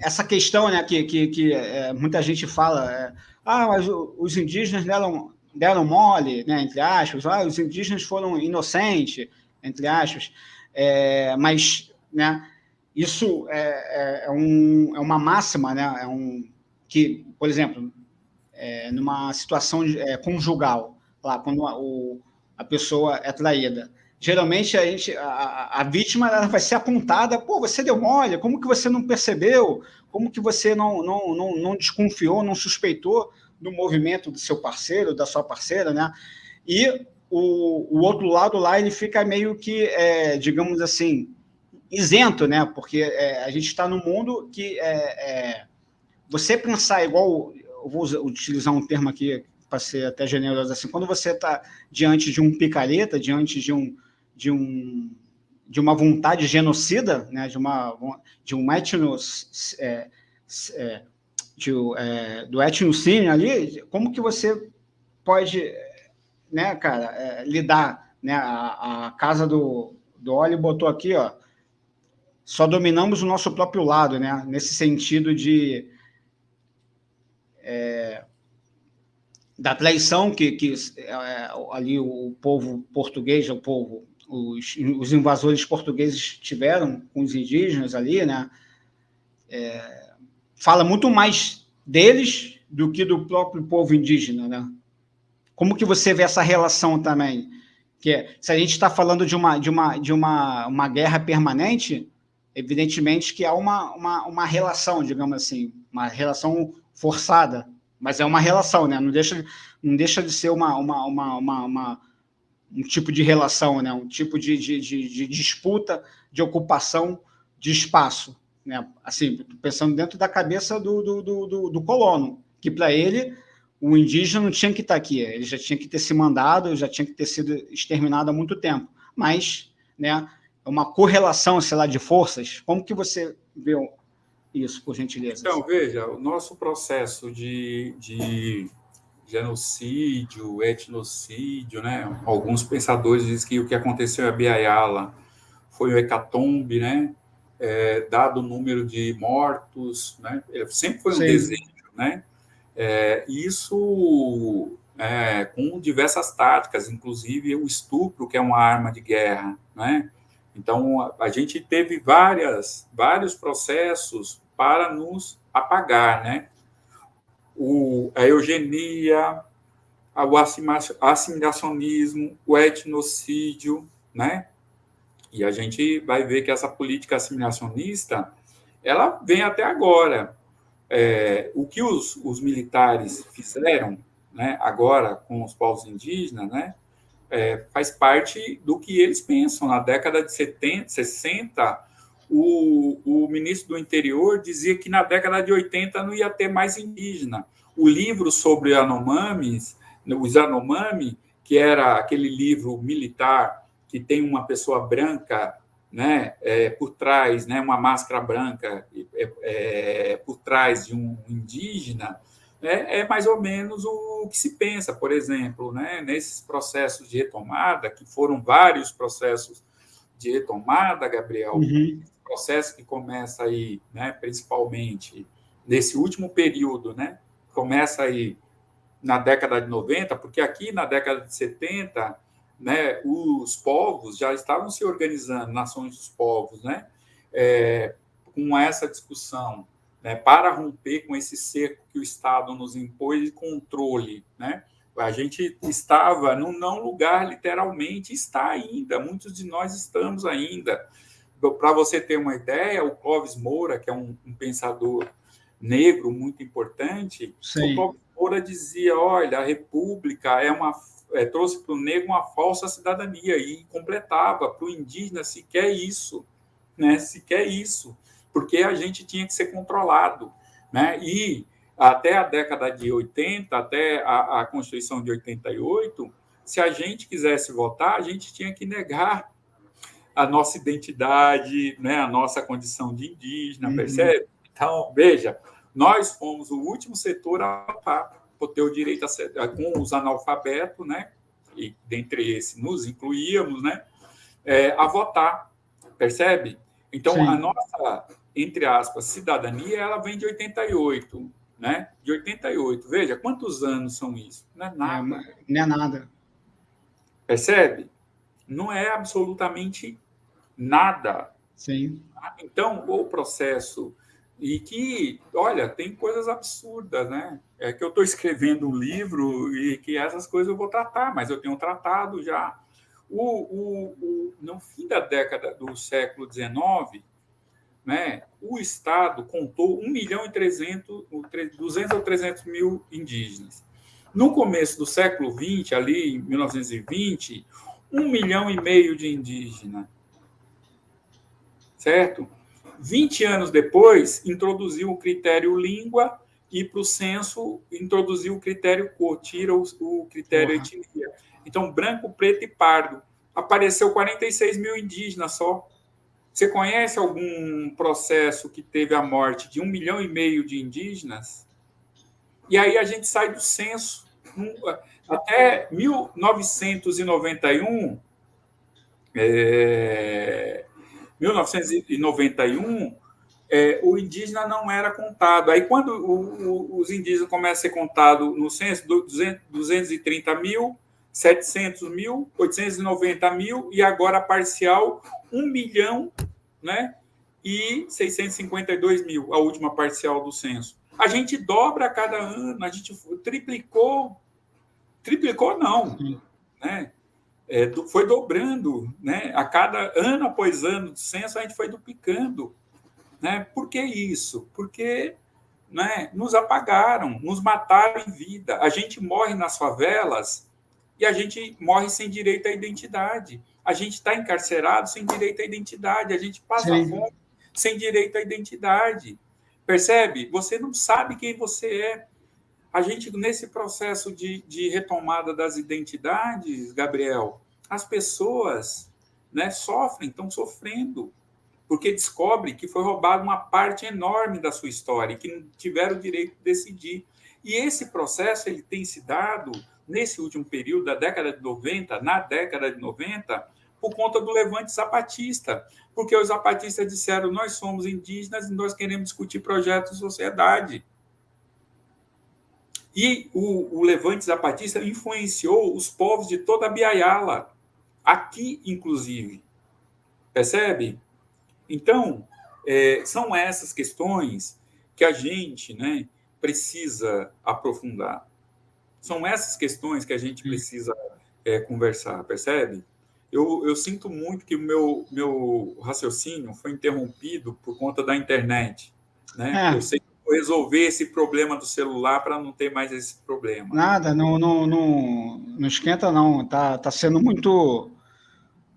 essa questão né, que, que, que é, muita gente fala, é, ah, mas os indígenas deram, deram mole, né, entre aspas, ah, os indígenas foram inocentes, entre aspas, mas né, isso é, um, é uma máxima, né, é um, que, por exemplo, é, numa situação é, conjugal, lá, quando a, o, a pessoa é traída, geralmente a, gente, a, a vítima ela vai ser apontada, pô, você deu mole, como que você não percebeu, como que você não, não, não, não desconfiou, não suspeitou do movimento do seu parceiro, da sua parceira, né? E o, o outro lado lá, ele fica meio que, é, digamos assim, isento, né? Porque é, a gente está num mundo que é, é, você pensar igual, eu vou utilizar um termo aqui para ser até generoso assim, quando você está diante de um picareta, diante de um de um de uma vontade genocida, né? De uma de um etnos é, é, de, é, do etnocínio ali, como que você pode, né, cara, é, lidar, né? A, a casa do do óleo botou aqui, ó, só dominamos o nosso próprio lado, né? Nesse sentido de é, da traição que, que é, ali o povo português, o povo, os, os, invasores portugueses tiveram com os indígenas ali, né? É, fala muito mais deles do que do próprio povo indígena, né? Como que você vê essa relação também? Que é, se a gente está falando de uma de uma de uma, uma guerra permanente, evidentemente que há uma, uma, uma relação, digamos assim, uma relação forçada, mas é uma relação, né? Não deixa, não deixa de ser uma, uma, uma, uma, uma um tipo de relação, né? Um tipo de, de, de, de, disputa, de ocupação de espaço, né? Assim, pensando dentro da cabeça do, do, do, do colono, que para ele o indígena não tinha que estar aqui, ele já tinha que ter se mandado, já tinha que ter sido exterminado há muito tempo, mas, né? uma correlação, sei lá, de forças? Como que você vê isso, por gentileza? Então, veja, o nosso processo de, de genocídio, etnocídio, né? Alguns pensadores dizem que o que aconteceu em Abiaiala foi o hecatombe, né? É, dado o número de mortos, né? Sempre foi um Sim. desejo, né? É, isso é, com diversas táticas, inclusive o estupro, que é uma arma de guerra, né? Então, a gente teve várias, vários processos para nos apagar, né? O, a eugenia, o assimilacionismo, o etnocídio, né? E a gente vai ver que essa política assimilacionista, ela vem até agora. É, o que os, os militares fizeram, né, agora com os povos indígenas, né, é, faz parte do que eles pensam. Na década de 70, 60, o, o ministro do interior dizia que na década de 80 não ia ter mais indígena. O livro sobre Anomamis, os Anomami, que era aquele livro militar que tem uma pessoa branca né, é, por trás, né, uma máscara branca é, é, por trás de um indígena, é, é mais ou menos o que se pensa, por exemplo, né, nesses processos de retomada, que foram vários processos de retomada, Gabriel, uhum. processo que começa aí, né, principalmente nesse último período, né, começa aí na década de 90, porque aqui na década de 70, né, os povos já estavam se organizando, nações dos povos, né, é, com essa discussão né, para romper com esse cerco que o Estado nos impôs de controle. Né? A gente estava num não lugar, literalmente, está ainda, muitos de nós estamos ainda. Para você ter uma ideia, o Clóvis Moura, que é um, um pensador negro muito importante, Sim. o Clóvis Moura dizia: olha, a República é uma é, trouxe para o negro uma falsa cidadania e completava para o indígena se quer isso, né? Se quer isso porque a gente tinha que ser controlado. Né? E até a década de 80, até a, a Constituição de 88, se a gente quisesse votar, a gente tinha que negar a nossa identidade, né, a nossa condição de indígena, uhum. percebe? Então, veja, nós fomos o último setor a votar, por ter o direito a com os analfabetos, né, e dentre esses nos incluíamos, né, é, a votar, percebe? Então, Sim. a nossa entre aspas, cidadania, ela vem de 88, né? De 88. Veja, quantos anos são isso? Não é nada. É, não é nada. Percebe? Não é absolutamente nada. Sim. Então, o processo e que, olha, tem coisas absurdas, né? É que eu estou escrevendo um livro e que essas coisas eu vou tratar, mas eu tenho tratado já. O, o, o no fim da década do século XIX, né, o Estado contou 1 milhão e 300, 200 ou 300 mil indígenas. No começo do século XX, ali em 1920, 1 milhão e meio de indígenas. Certo? 20 anos depois, introduziu o critério língua e para o censo introduziu o critério cor, tira o, critério uhum. etnia. Então, branco, preto e pardo. Apareceu 46 mil indígenas só. Você conhece algum processo que teve a morte de um milhão e meio de indígenas? E aí a gente sai do censo. Até 1991, é, 1991, é, o indígena não era contado. Aí, quando o, o, os indígenas começam a ser contados no censo, 200, 230 mil, 700 mil, 890 mil, e agora parcial, 1 milhão né, e 652 mil, a última parcial do censo. A gente dobra a cada ano, a gente triplicou, triplicou não, né? é, foi dobrando, né? A cada ano após ano de censo, a gente foi duplicando. Né? Por que isso? Porque né, nos apagaram, nos mataram em vida. A gente morre nas favelas e a gente morre sem direito à identidade. A gente está encarcerado sem direito à identidade. A gente passa Sim. fome sem direito à identidade. Percebe? Você não sabe quem você é. A gente, nesse processo de, de retomada das identidades, Gabriel, as pessoas né, sofrem, estão sofrendo, porque descobrem que foi roubada uma parte enorme da sua história, que não tiveram o direito de decidir. E esse processo ele tem se dado nesse último período, da década de 90, na década de 90, por conta do levante zapatista, porque os zapatistas disseram: nós somos indígenas e nós queremos discutir projetos de sociedade. E o, o levante zapatista influenciou os povos de toda a Biayala, aqui inclusive. Percebe? Então, é, são essas questões que a gente né, precisa aprofundar. São essas questões que a gente precisa é, conversar, percebe? Eu, eu, sinto muito que o meu, meu raciocínio foi interrompido por conta da internet. Né? É. Eu sei resolver esse problema do celular para não ter mais esse problema. Nada, não, não, não, não esquenta não. Tá, tá sendo muito,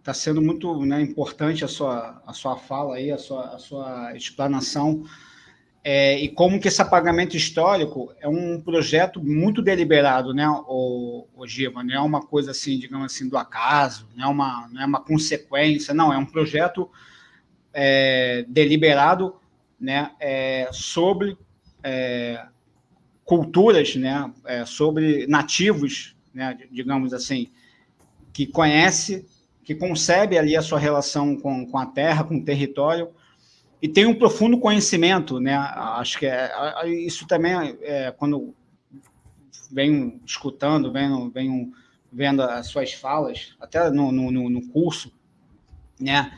tá sendo muito né, importante a sua, a sua fala aí, a sua, a sua explanação. É, e como que esse apagamento histórico é um projeto muito deliberado, né, o, o? Não é uma coisa assim, digamos assim, do acaso, não é uma, não é uma consequência, não, é um projeto é, deliberado né, é, sobre é, culturas, né, é, sobre nativos, né, digamos assim, que conhece, que concebe ali a sua relação com, com a terra, com o território, e tem um profundo conhecimento, né? Acho que é, isso também é quando venho escutando, venho, venho vendo as suas falas, até no, no, no curso, né?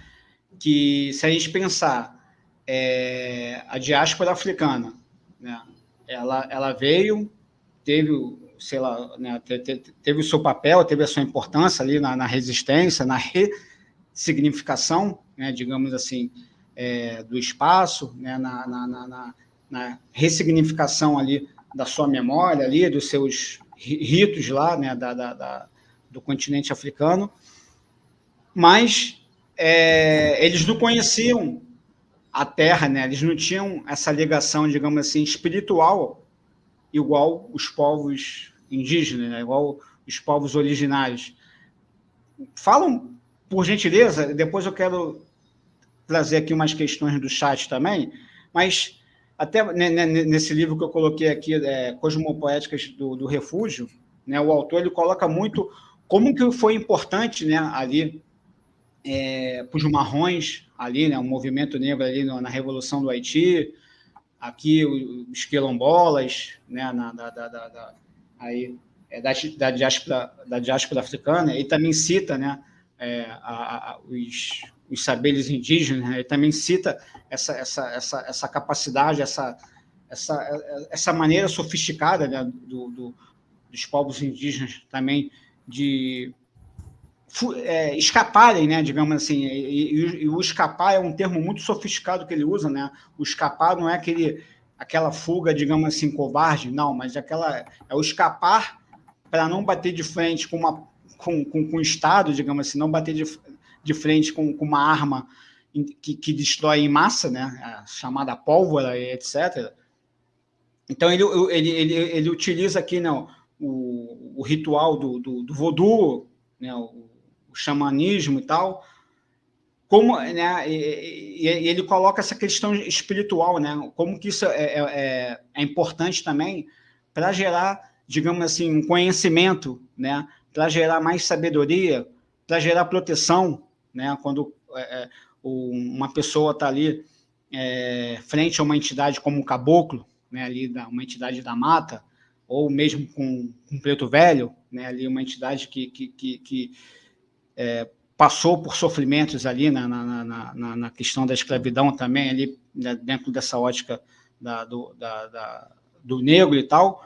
Que se a gente pensar é, a diáspora africana, né? Ela, ela veio, teve, sei lá, né, teve o seu papel, teve a sua importância ali na, na resistência, na ressignificação, né, digamos assim, é, do espaço, né, na, na, na, na, ressignificação ali da sua memória, ali, dos seus ritos lá, né, da, da, da do continente africano, mas é, eles não conheciam a terra, né? Eles não tinham essa ligação, digamos assim, espiritual igual os povos indígenas, né? igual os povos originários. Falam, por gentileza, depois eu quero trazer aqui umas questões do chat também, mas até nesse livro que eu coloquei aqui, é, Cosmopoéticas do, do Refúgio, né, o autor ele coloca muito como que foi importante né, ali é, para os marrons ali, né, o movimento negro ali na Revolução do Haiti, aqui os quilombolas, né, na, da, da, da, aí, é, da, da, diáspora, da diáspora africana, e também cita né, é, a, a, os, os saberes indígenas, né, ele também cita essa, essa, essa, essa capacidade, essa, essa, essa maneira sofisticada né, do, do, dos povos indígenas também de é, escaparem, né, digamos assim, e, e, e, o escapar é um termo muito sofisticado que ele usa, né, o escapar não é aquele, aquela fuga, digamos assim, covarde, não, mas aquela, é o escapar para não bater de frente com, uma, com, com, com o Estado, digamos assim, não bater de, de frente com, com uma arma que, que destrói em massa, né, chamada pólvora, etc., então, ele, ele, ele, ele utiliza aqui não, né, o, o ritual do, do, do voodoo, né, o, o, xamanismo e tal, como, né, e, e, ele coloca essa questão espiritual, né, como que isso é, é, é, é importante também para gerar, digamos assim, um conhecimento, né, para gerar mais sabedoria, para gerar proteção, né, quando é, é uma pessoa está ali é, frente a uma entidade como o caboclo, né, ali da, uma entidade da mata, ou mesmo com, com Preto Velho, né, ali uma entidade que, que, que, que é, passou por sofrimentos ali na, na, na, na, questão da escravidão também, ali né, dentro dessa ótica da, do, da, da, do negro e tal.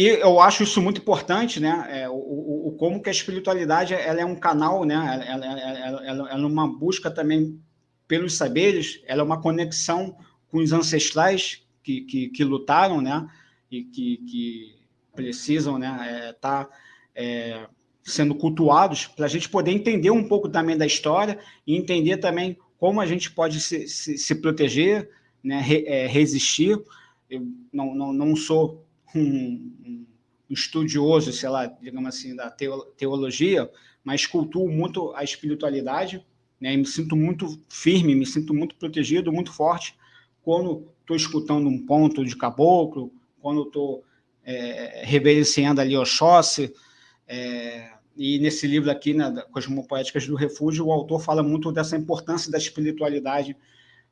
E eu acho isso muito importante, né? É, o, o, como que a espiritualidade ela é um canal, né? Ela, ela, ela, ela, ela é uma busca também pelos saberes, ela é uma conexão com os ancestrais que, que, que lutaram, né? E que, que precisam, né? É, tá é, sendo cultuados para a gente poder entender um pouco também da história e entender também como a gente pode se, se, se proteger, né? Re, é, resistir. Eu não, não, não sou um, estudioso, sei lá, digamos assim, da teologia, mas cultuo muito a espiritualidade, né? E me sinto muito firme, me sinto muito protegido, muito forte quando estou escutando um ponto de caboclo, quando estou é, reverenciando ali Oxóssi, é, e nesse livro aqui, né, Cosmopoéticas do Refúgio, o autor fala muito dessa importância da espiritualidade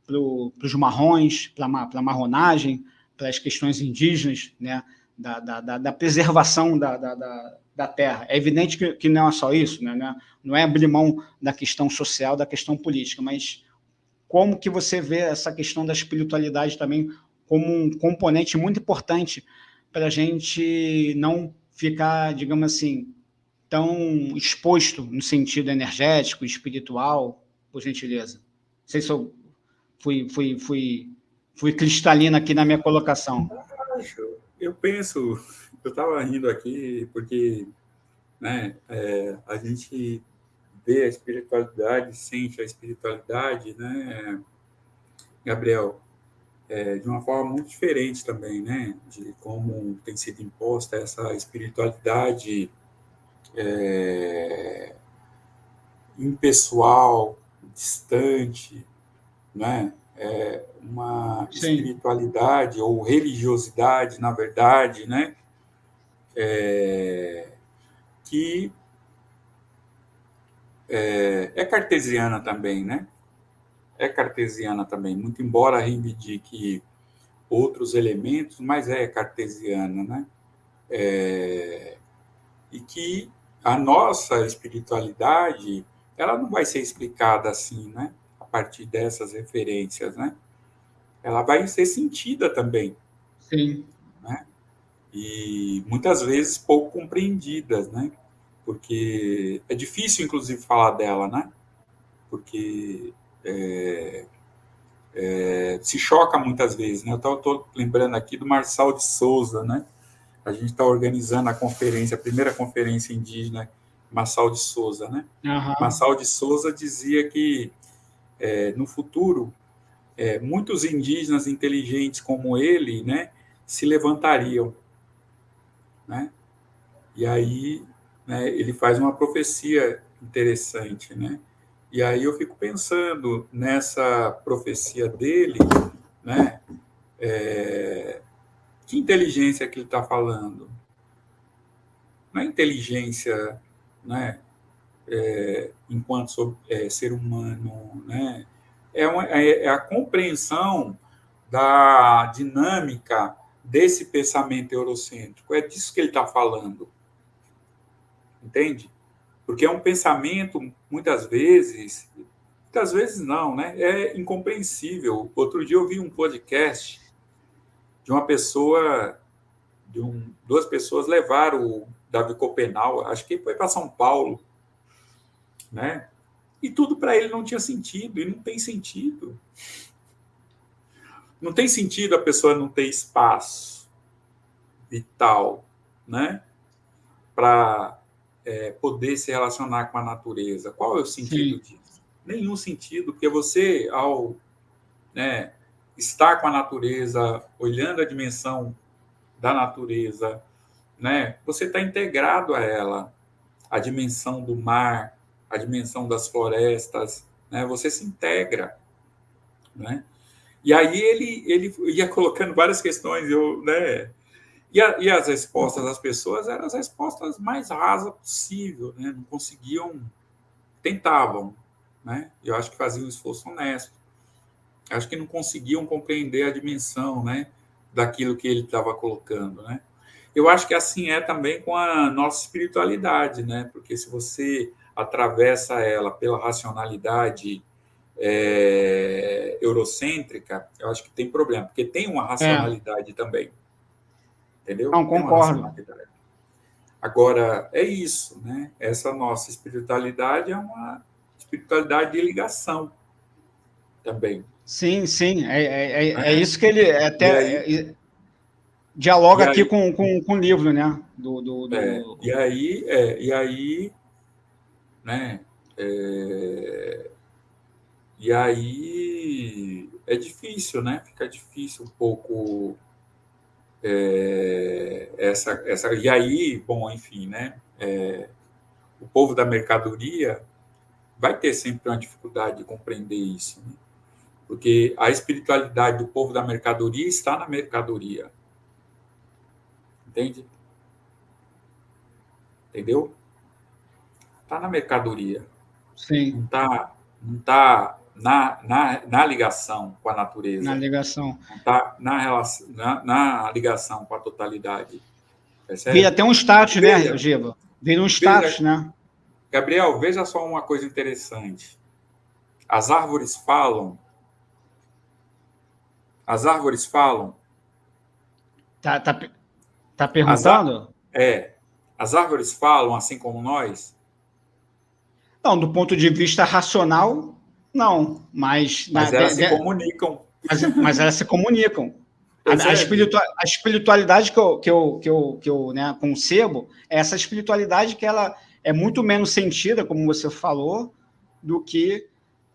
para os marrons, para a marronagem, para as questões indígenas, né, da, da, da preservação da, da, da, terra. É evidente que, que não é só isso, né, não é abrir mão da questão social, da questão política, mas como que você vê essa questão da espiritualidade também como um componente muito importante para a gente não ficar, digamos assim, tão exposto no sentido energético, espiritual, por gentileza. Não sei se eu fui, fui, fui, fui cristalina aqui na minha colocação. Eu penso, eu estava rindo aqui porque né, é, a gente vê a espiritualidade, sente a espiritualidade, né, Gabriel, é, de uma forma muito diferente também, né, de como tem sido imposta essa espiritualidade é, impessoal, distante, né, é uma Sim. espiritualidade ou religiosidade, na verdade, né, é, que é, é cartesiana também, né? É cartesiana também, muito embora reivindique outros elementos, mas é cartesiana, né? É, e que a nossa espiritualidade, ela não vai ser explicada assim, né? Partir dessas referências, né? Ela vai ser sentida também. Sim. Né? E muitas vezes pouco compreendidas, né? porque é difícil, inclusive, falar dela, né? Porque é, é, se choca muitas vezes, né? Eu estou lembrando aqui do Marçal de Souza, né? A gente está organizando a conferência, a primeira conferência indígena, Marçal de Souza, né? Uhum. Marçal de Souza dizia que é, no futuro é, muitos indígenas inteligentes como ele, né, se levantariam, né? E aí né, ele faz uma profecia interessante, né? E aí eu fico pensando nessa profecia dele, né? É, que inteligência que ele está falando? Não é inteligência, né? É, enquanto é, ser humano, né? É, uma, é, é a compreensão da dinâmica desse pensamento eurocêntrico. É disso que ele está falando. Entende? Porque é um pensamento, muitas vezes, muitas vezes não, né? É incompreensível. Outro dia eu vi um podcast de uma pessoa, de um, duas pessoas levaram o Davi Copenal, acho que foi para São Paulo, né? E tudo para ele não tinha sentido, e não tem sentido. Não tem sentido a pessoa não ter espaço vital, né? Para é, poder se relacionar com a natureza. Qual é o sentido Sim. disso? Nenhum sentido, porque você, ao né, estar com a natureza, olhando a dimensão da natureza, né, você está integrado a ela, a dimensão do mar, a dimensão das florestas, né, você se integra, né? E aí ele, ele ia colocando várias questões, eu, né? E, a, e as respostas das pessoas eram as respostas mais rasas possível, né? Não conseguiam, tentavam, né? Eu acho que faziam um esforço honesto. Acho que não conseguiam compreender a dimensão, né? Daquilo que ele estava colocando, né? Eu acho que assim é também com a nossa espiritualidade, né? Porque se você atravessa ela pela racionalidade é, eurocêntrica, eu acho que tem problema, porque tem uma racionalidade é. também. Entendeu? Não, concordo. Agora, é isso, né? Essa nossa espiritualidade é uma espiritualidade de ligação também. Sim, sim, é, é, é, é isso que ele é até aí, dialoga aqui aí, com, com, com o livro, né? Do, do, do... É, e aí, é, e aí, né? É, e aí é difícil, né? Fica difícil um pouco é, essa, essa. E aí, bom, enfim, né? É, o povo da mercadoria vai ter sempre uma dificuldade de compreender isso, né? porque a espiritualidade do povo da mercadoria está na mercadoria. Entende? Entendeu? Está na mercadoria. Sim. Não está não tá na, na, na ligação com a natureza. Na ligação. Tá na, relação, na, na ligação com a totalidade. Percebe? Vira até um status, né, Giba? Vira um status, né? Gabriel, veja só uma coisa interessante. As árvores falam. As árvores falam. Tá, tá, tá perguntando? As, é. As árvores falam assim como nós? Não, do ponto de vista racional, não, mas... Mas na, elas de, se comunicam. Mas, mas, elas se comunicam. A, a, espiritual, a, espiritualidade que eu, que eu, que eu, que eu né, concebo é essa espiritualidade que ela é muito menos sentida, como você falou, do que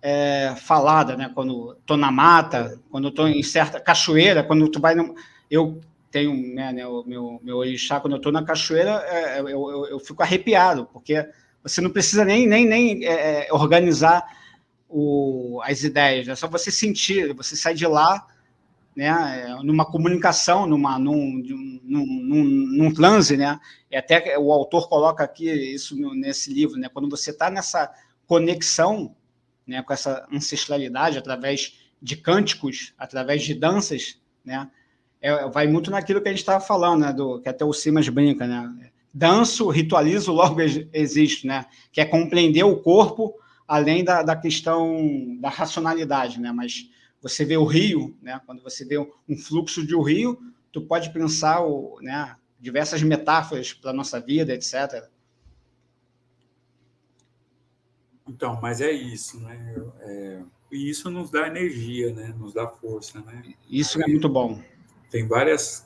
é, falada, né? Quando estou na mata, quando estou em certa cachoeira, quando tu vai... No, eu tenho né, né, o meu, meu orixá, quando eu estou na cachoeira, é, eu, eu, eu, fico arrepiado, porque você não precisa nem, nem, nem é, é organizar o, as ideias, é só você sentir, você sai de lá né, numa comunicação, numa, num, num, num, num transe, né? E até o autor coloca aqui isso nesse livro, né? Quando você está nessa conexão né, com essa ancestralidade através de cânticos, através de danças, né? É, vai muito naquilo que a gente estava falando, né? Do, que até o Simas brinca, né? Danço, ritualizo, logo existo, né? Que é compreender o corpo além da, da questão da racionalidade, né? Mas você vê o rio, né? Quando você vê um fluxo de um rio, tu pode pensar o, né? diversas metáforas para a nossa vida, etc. Então, mas é isso, né? É, e isso nos dá energia, né? Nos dá força, né? Isso é muito bom. Tem várias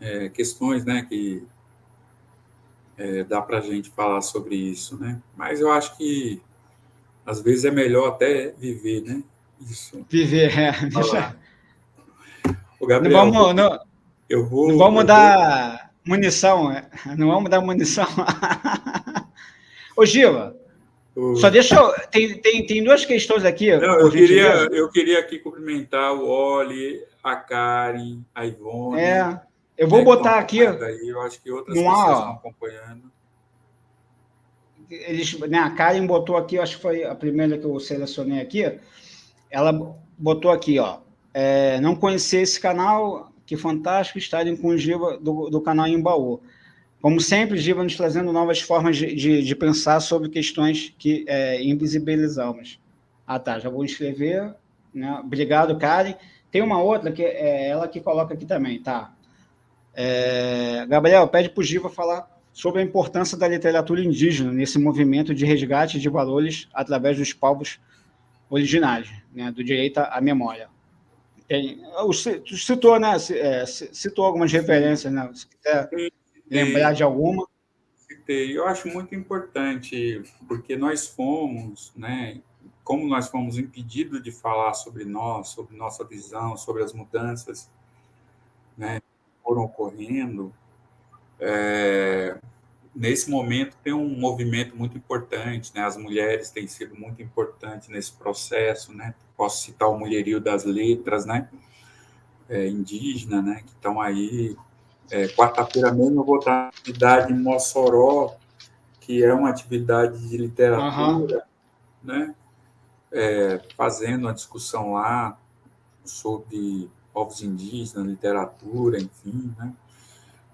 é, questões, né? Que é, dá para a gente falar sobre isso, né? Mas eu acho que às vezes é melhor até viver, né? Isso. Viver, é. O Gabriel, não vamos, não, eu vou, não vamos dar vou... munição, é. não vamos dar munição. Ô, Gila, o... só deixa eu... Tem, tem, tem duas questões aqui. Não, eu, queria, eu queria aqui cumprimentar o Oli, a Karen, a Ivone. É, eu vou né, botar aqui... Aí, eu acho que outras pessoas estão acompanhando. eles, né, a Karen botou aqui, acho que foi a primeira que eu selecionei aqui, ela botou aqui, ó, é, não conhecer esse canal, que fantástico estarem com o Giva do, do canal Embaú. Como sempre, Giva nos trazendo novas formas de, de, de pensar sobre questões que é, invisibilizamos. Ah, tá, já vou escrever. Né? Obrigado, Karen. Tem uma outra que é ela que coloca aqui também, tá? É, Gabriel, pede para o Giva falar sobre a importância da literatura indígena nesse movimento de resgate de valores através dos povos originários, né, do direito à memória. Tem, citou, né, é, citou algumas referências, né, se quiser lembrar de alguma. Citei, eu acho muito importante, porque nós fomos, né, como nós fomos impedidos de falar sobre nós, sobre nossa visão, sobre as mudanças, né, foram ocorrendo, é, nesse momento tem um movimento muito importante, né? As mulheres têm sido muito importantes nesse processo, né? Posso citar o Mulherio das Letras, né? É, indígena, né? Que estão aí. É, Quarta-feira mesmo eu vou estar na atividade em Mossoró, que é uma atividade de literatura, uhum. né? É, fazendo uma discussão lá sobre povos indígenas, literatura, enfim, né?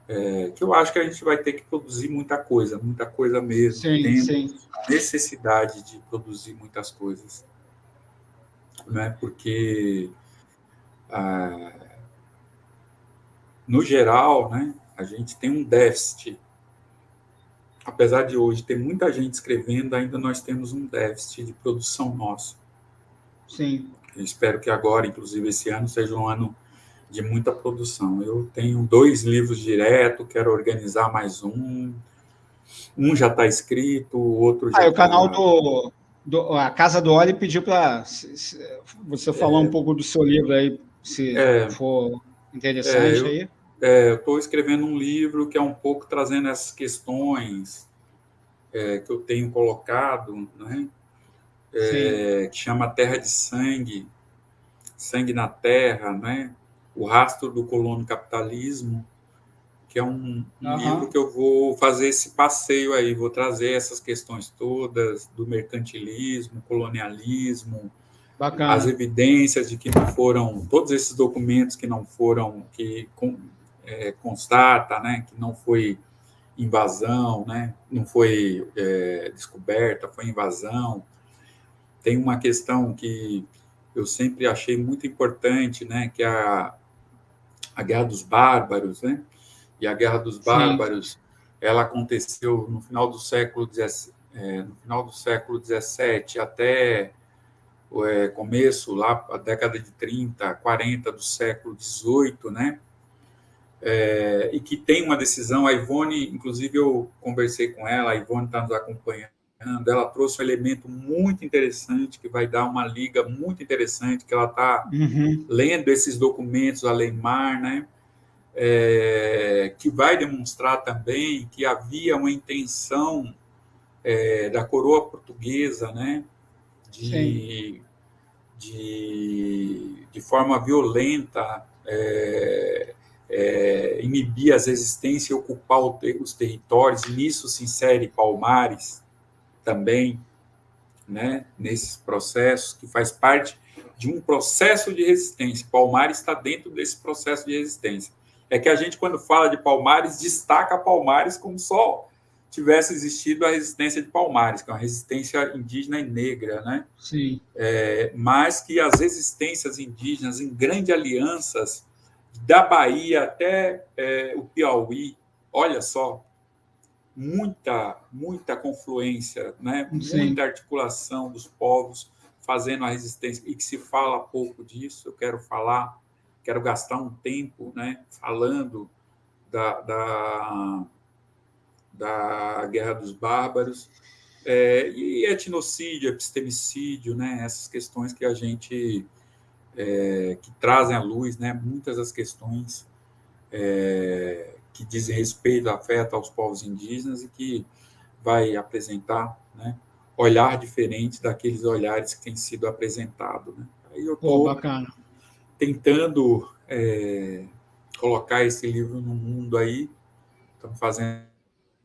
é, que eu acho que a gente vai ter que produzir muita coisa, muita coisa mesmo. Sim, sim. necessidade de produzir muitas coisas. Né? Porque, ah, no geral, né, a gente tem um déficit. Apesar de hoje ter muita gente escrevendo, ainda nós temos um déficit de produção nossa. Sim. Eu espero que agora, inclusive esse ano, seja um ano de muita produção. Eu tenho dois livros direto, quero organizar mais um. Um já está escrito, o outro já. Ah, o tá... canal do, do, A Casa do Óleo pediu para você falar é, um pouco do seu livro aí, se é, for interessante é, aí. É, eu estou escrevendo um livro que é um pouco trazendo essas questões é, que eu tenho colocado, né? É, que chama Terra de Sangue, Sangue na Terra, né? O Rastro do Colono Capitalismo, que é um, um uhum. livro que eu vou fazer esse passeio aí, vou trazer essas questões todas do mercantilismo, colonialismo, Bacana. as evidências de que não foram, todos esses documentos que não foram, que é, constata, né, que não foi invasão, né, não foi é, descoberta, foi invasão. Tem uma questão que eu sempre achei muito importante, né, que é a a Guerra dos Bárbaros, né? E a Guerra dos Bárbaros, Sim. ela aconteceu no final do século é, no final do século 17 até é, começo lá a década de 30, 40 do século 18, né? É, e que tem uma decisão, a Ivone, inclusive eu conversei com ela, a Ivone está nos acompanhando, ela trouxe um elemento muito interessante, que vai dar uma liga muito interessante, que ela está uhum. lendo esses documentos, a Leimar, né? É, que vai demonstrar também que havia uma intenção é, da coroa portuguesa, né? De, de, de, forma violenta é, é, inibir as resistências e ocupar os territórios, e nisso se insere Palmares, também né, nesses processos, que faz parte de um processo de resistência. Palmares está dentro desse processo de resistência. É que a gente, quando fala de Palmares, destaca Palmares como só tivesse existido a resistência de Palmares, que é uma resistência indígena e negra, né? Sim. É, mas que as resistências indígenas em grandes alianças, da Bahia até é, o Piauí, olha só, muita, muita confluência, né? muita articulação dos povos fazendo a resistência, e que se fala pouco disso, eu quero falar, quero gastar um tempo né, falando da, da, da Guerra dos Bárbaros, é, e etnocídio, epistemicídio, né, essas questões que a gente, é, que trazem à luz, né, muitas das questões é, que dizem respeito, afeta aos povos indígenas e que vai apresentar né, olhar diferente daqueles olhares que têm sido apresentados. Né? Aí eu estou tentando é, colocar esse livro no mundo aí, estamos fazendo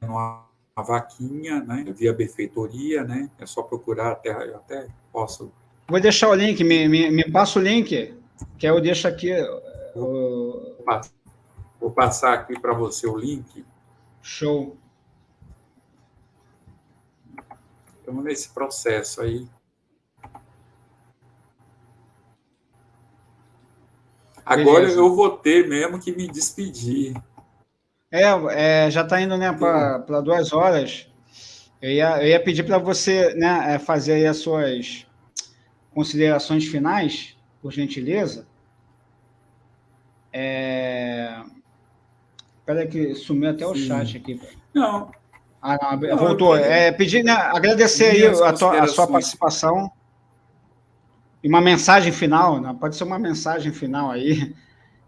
uma vaquinha, né, via benfeitoria, né, é só procurar, até, eu até posso... Vou deixar o link, me, me, me passa o link, que eu deixo aqui... Vou, vou passar aqui para você o link. Show. Estamos nesse processo aí. Agora Beleza. eu vou ter mesmo que me despedir. É, é já está indo né, para duas horas. Eu ia, eu ia pedir para você né, é, fazer aí as suas considerações finais, por gentileza. É... Espera que sumiu até o Sim. chat aqui. Não. Ah, não, voltou. É, pedir, né, agradecer aí a, tua, a, sua participação. E uma mensagem final, né? pode ser uma mensagem final aí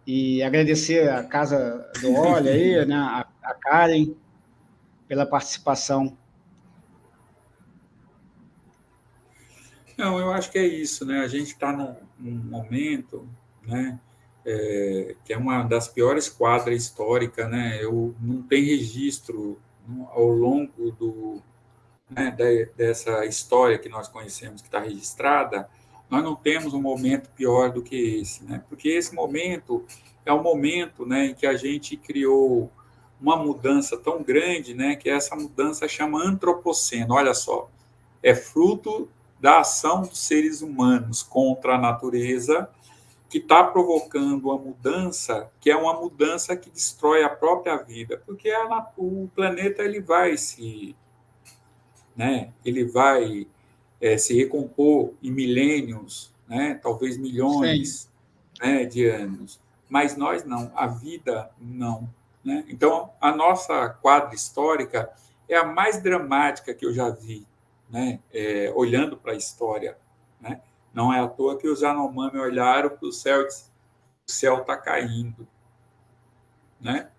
e agradecer a Casa do Olho aí, né, a, a Karen, pela participação. Não, eu acho que é isso, né? A gente está num, num, momento, né, é, que é uma das piores quadras históricas, né? Eu não tem registro ao longo do né, de, dessa história que nós conhecemos, que está registrada, nós não temos um momento pior do que esse, né? Porque esse momento é um momento, né, em que a gente criou uma mudança tão grande, né, que essa mudança chama antropoceno. Olha só, é fruto da ação dos seres humanos contra a natureza que está provocando uma mudança que é uma mudança que destrói a própria vida, porque ela, o planeta ele vai se, né, ele vai é, se recompor em milênios, né? talvez milhões né, de anos. Mas nós não, a vida não. Né? Então, a nossa quadra histórica é a mais dramática que eu já vi, né? É, olhando para a história. Né? Não é à toa que os Yanomami olharam para o céu e disseram, o céu está caindo. Né?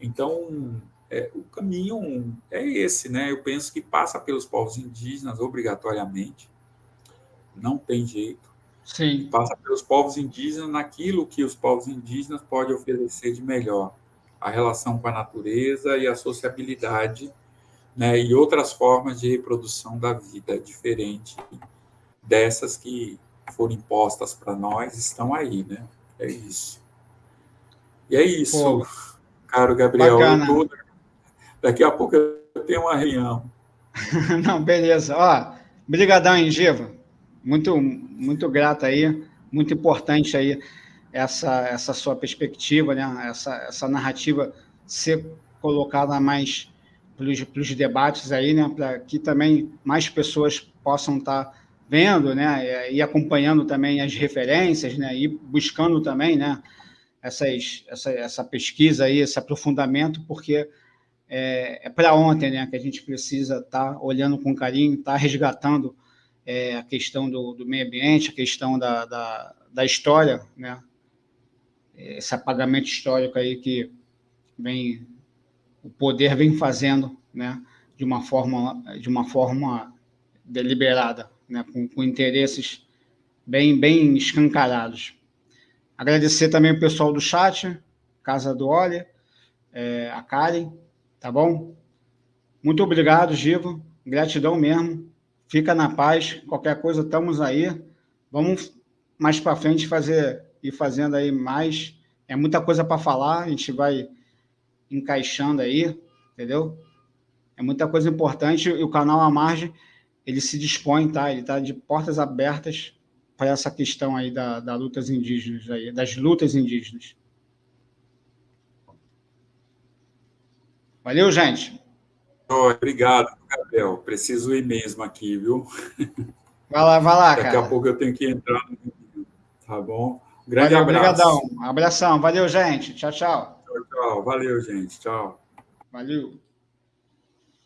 Então, é, o caminho é esse, né? Eu penso que passa pelos povos indígenas obrigatoriamente, não tem jeito. Sim. Passa pelos povos indígenas naquilo que os povos indígenas podem oferecer de melhor, a relação com a natureza e a sociabilidade, né? E outras formas de reprodução da vida diferente dessas que foram impostas para nós estão aí, né? É isso. E é isso, Pô, caro Gabriel. Tô Daqui a pouco eu tenho uma reunião. Não, beleza. Ó, brigadão, Engiva. Muito, muito grato aí, muito importante aí essa, essa sua perspectiva, né? essa, essa narrativa ser colocada mais para os debates aí, né? Para que também mais pessoas possam estar tá vendo, né? E acompanhando também as referências, né? E buscando também, né? Essas, essa, essa pesquisa aí, esse aprofundamento, porque é, é para ontem, né? Que a gente precisa estar tá olhando com carinho, estar tá resgatando é, a questão do, do, meio ambiente, a questão da, da, da, história, né? Esse apagamento histórico aí que vem o poder vem fazendo, né? De uma forma de uma forma deliberada, né? Com, com interesses bem bem escancarados. Agradecer também o pessoal do chat, Casa do Olha, é, a Karen, Tá bom? Muito obrigado, Givo. Gratidão mesmo. Fica na paz. Qualquer coisa, estamos aí. Vamos mais para frente fazer e fazendo aí mais. É muita coisa para falar, a gente vai encaixando aí, entendeu? É muita coisa importante e o canal à margem, ele se dispõe, tá? Ele está de portas abertas para essa questão aí da, da lutas indígenas aí, das lutas indígenas. Valeu, gente. obrigado, Gabriel. Preciso ir mesmo aqui, viu? Vai lá, vai lá, Daqui cara. Daqui a pouco eu tenho que entrar tá bom? Grande Valeu, abraço. Obrigadão. Abração. Valeu, gente. Tchau, tchau. Tchau, tchau. Valeu, gente. Tchau. Valeu.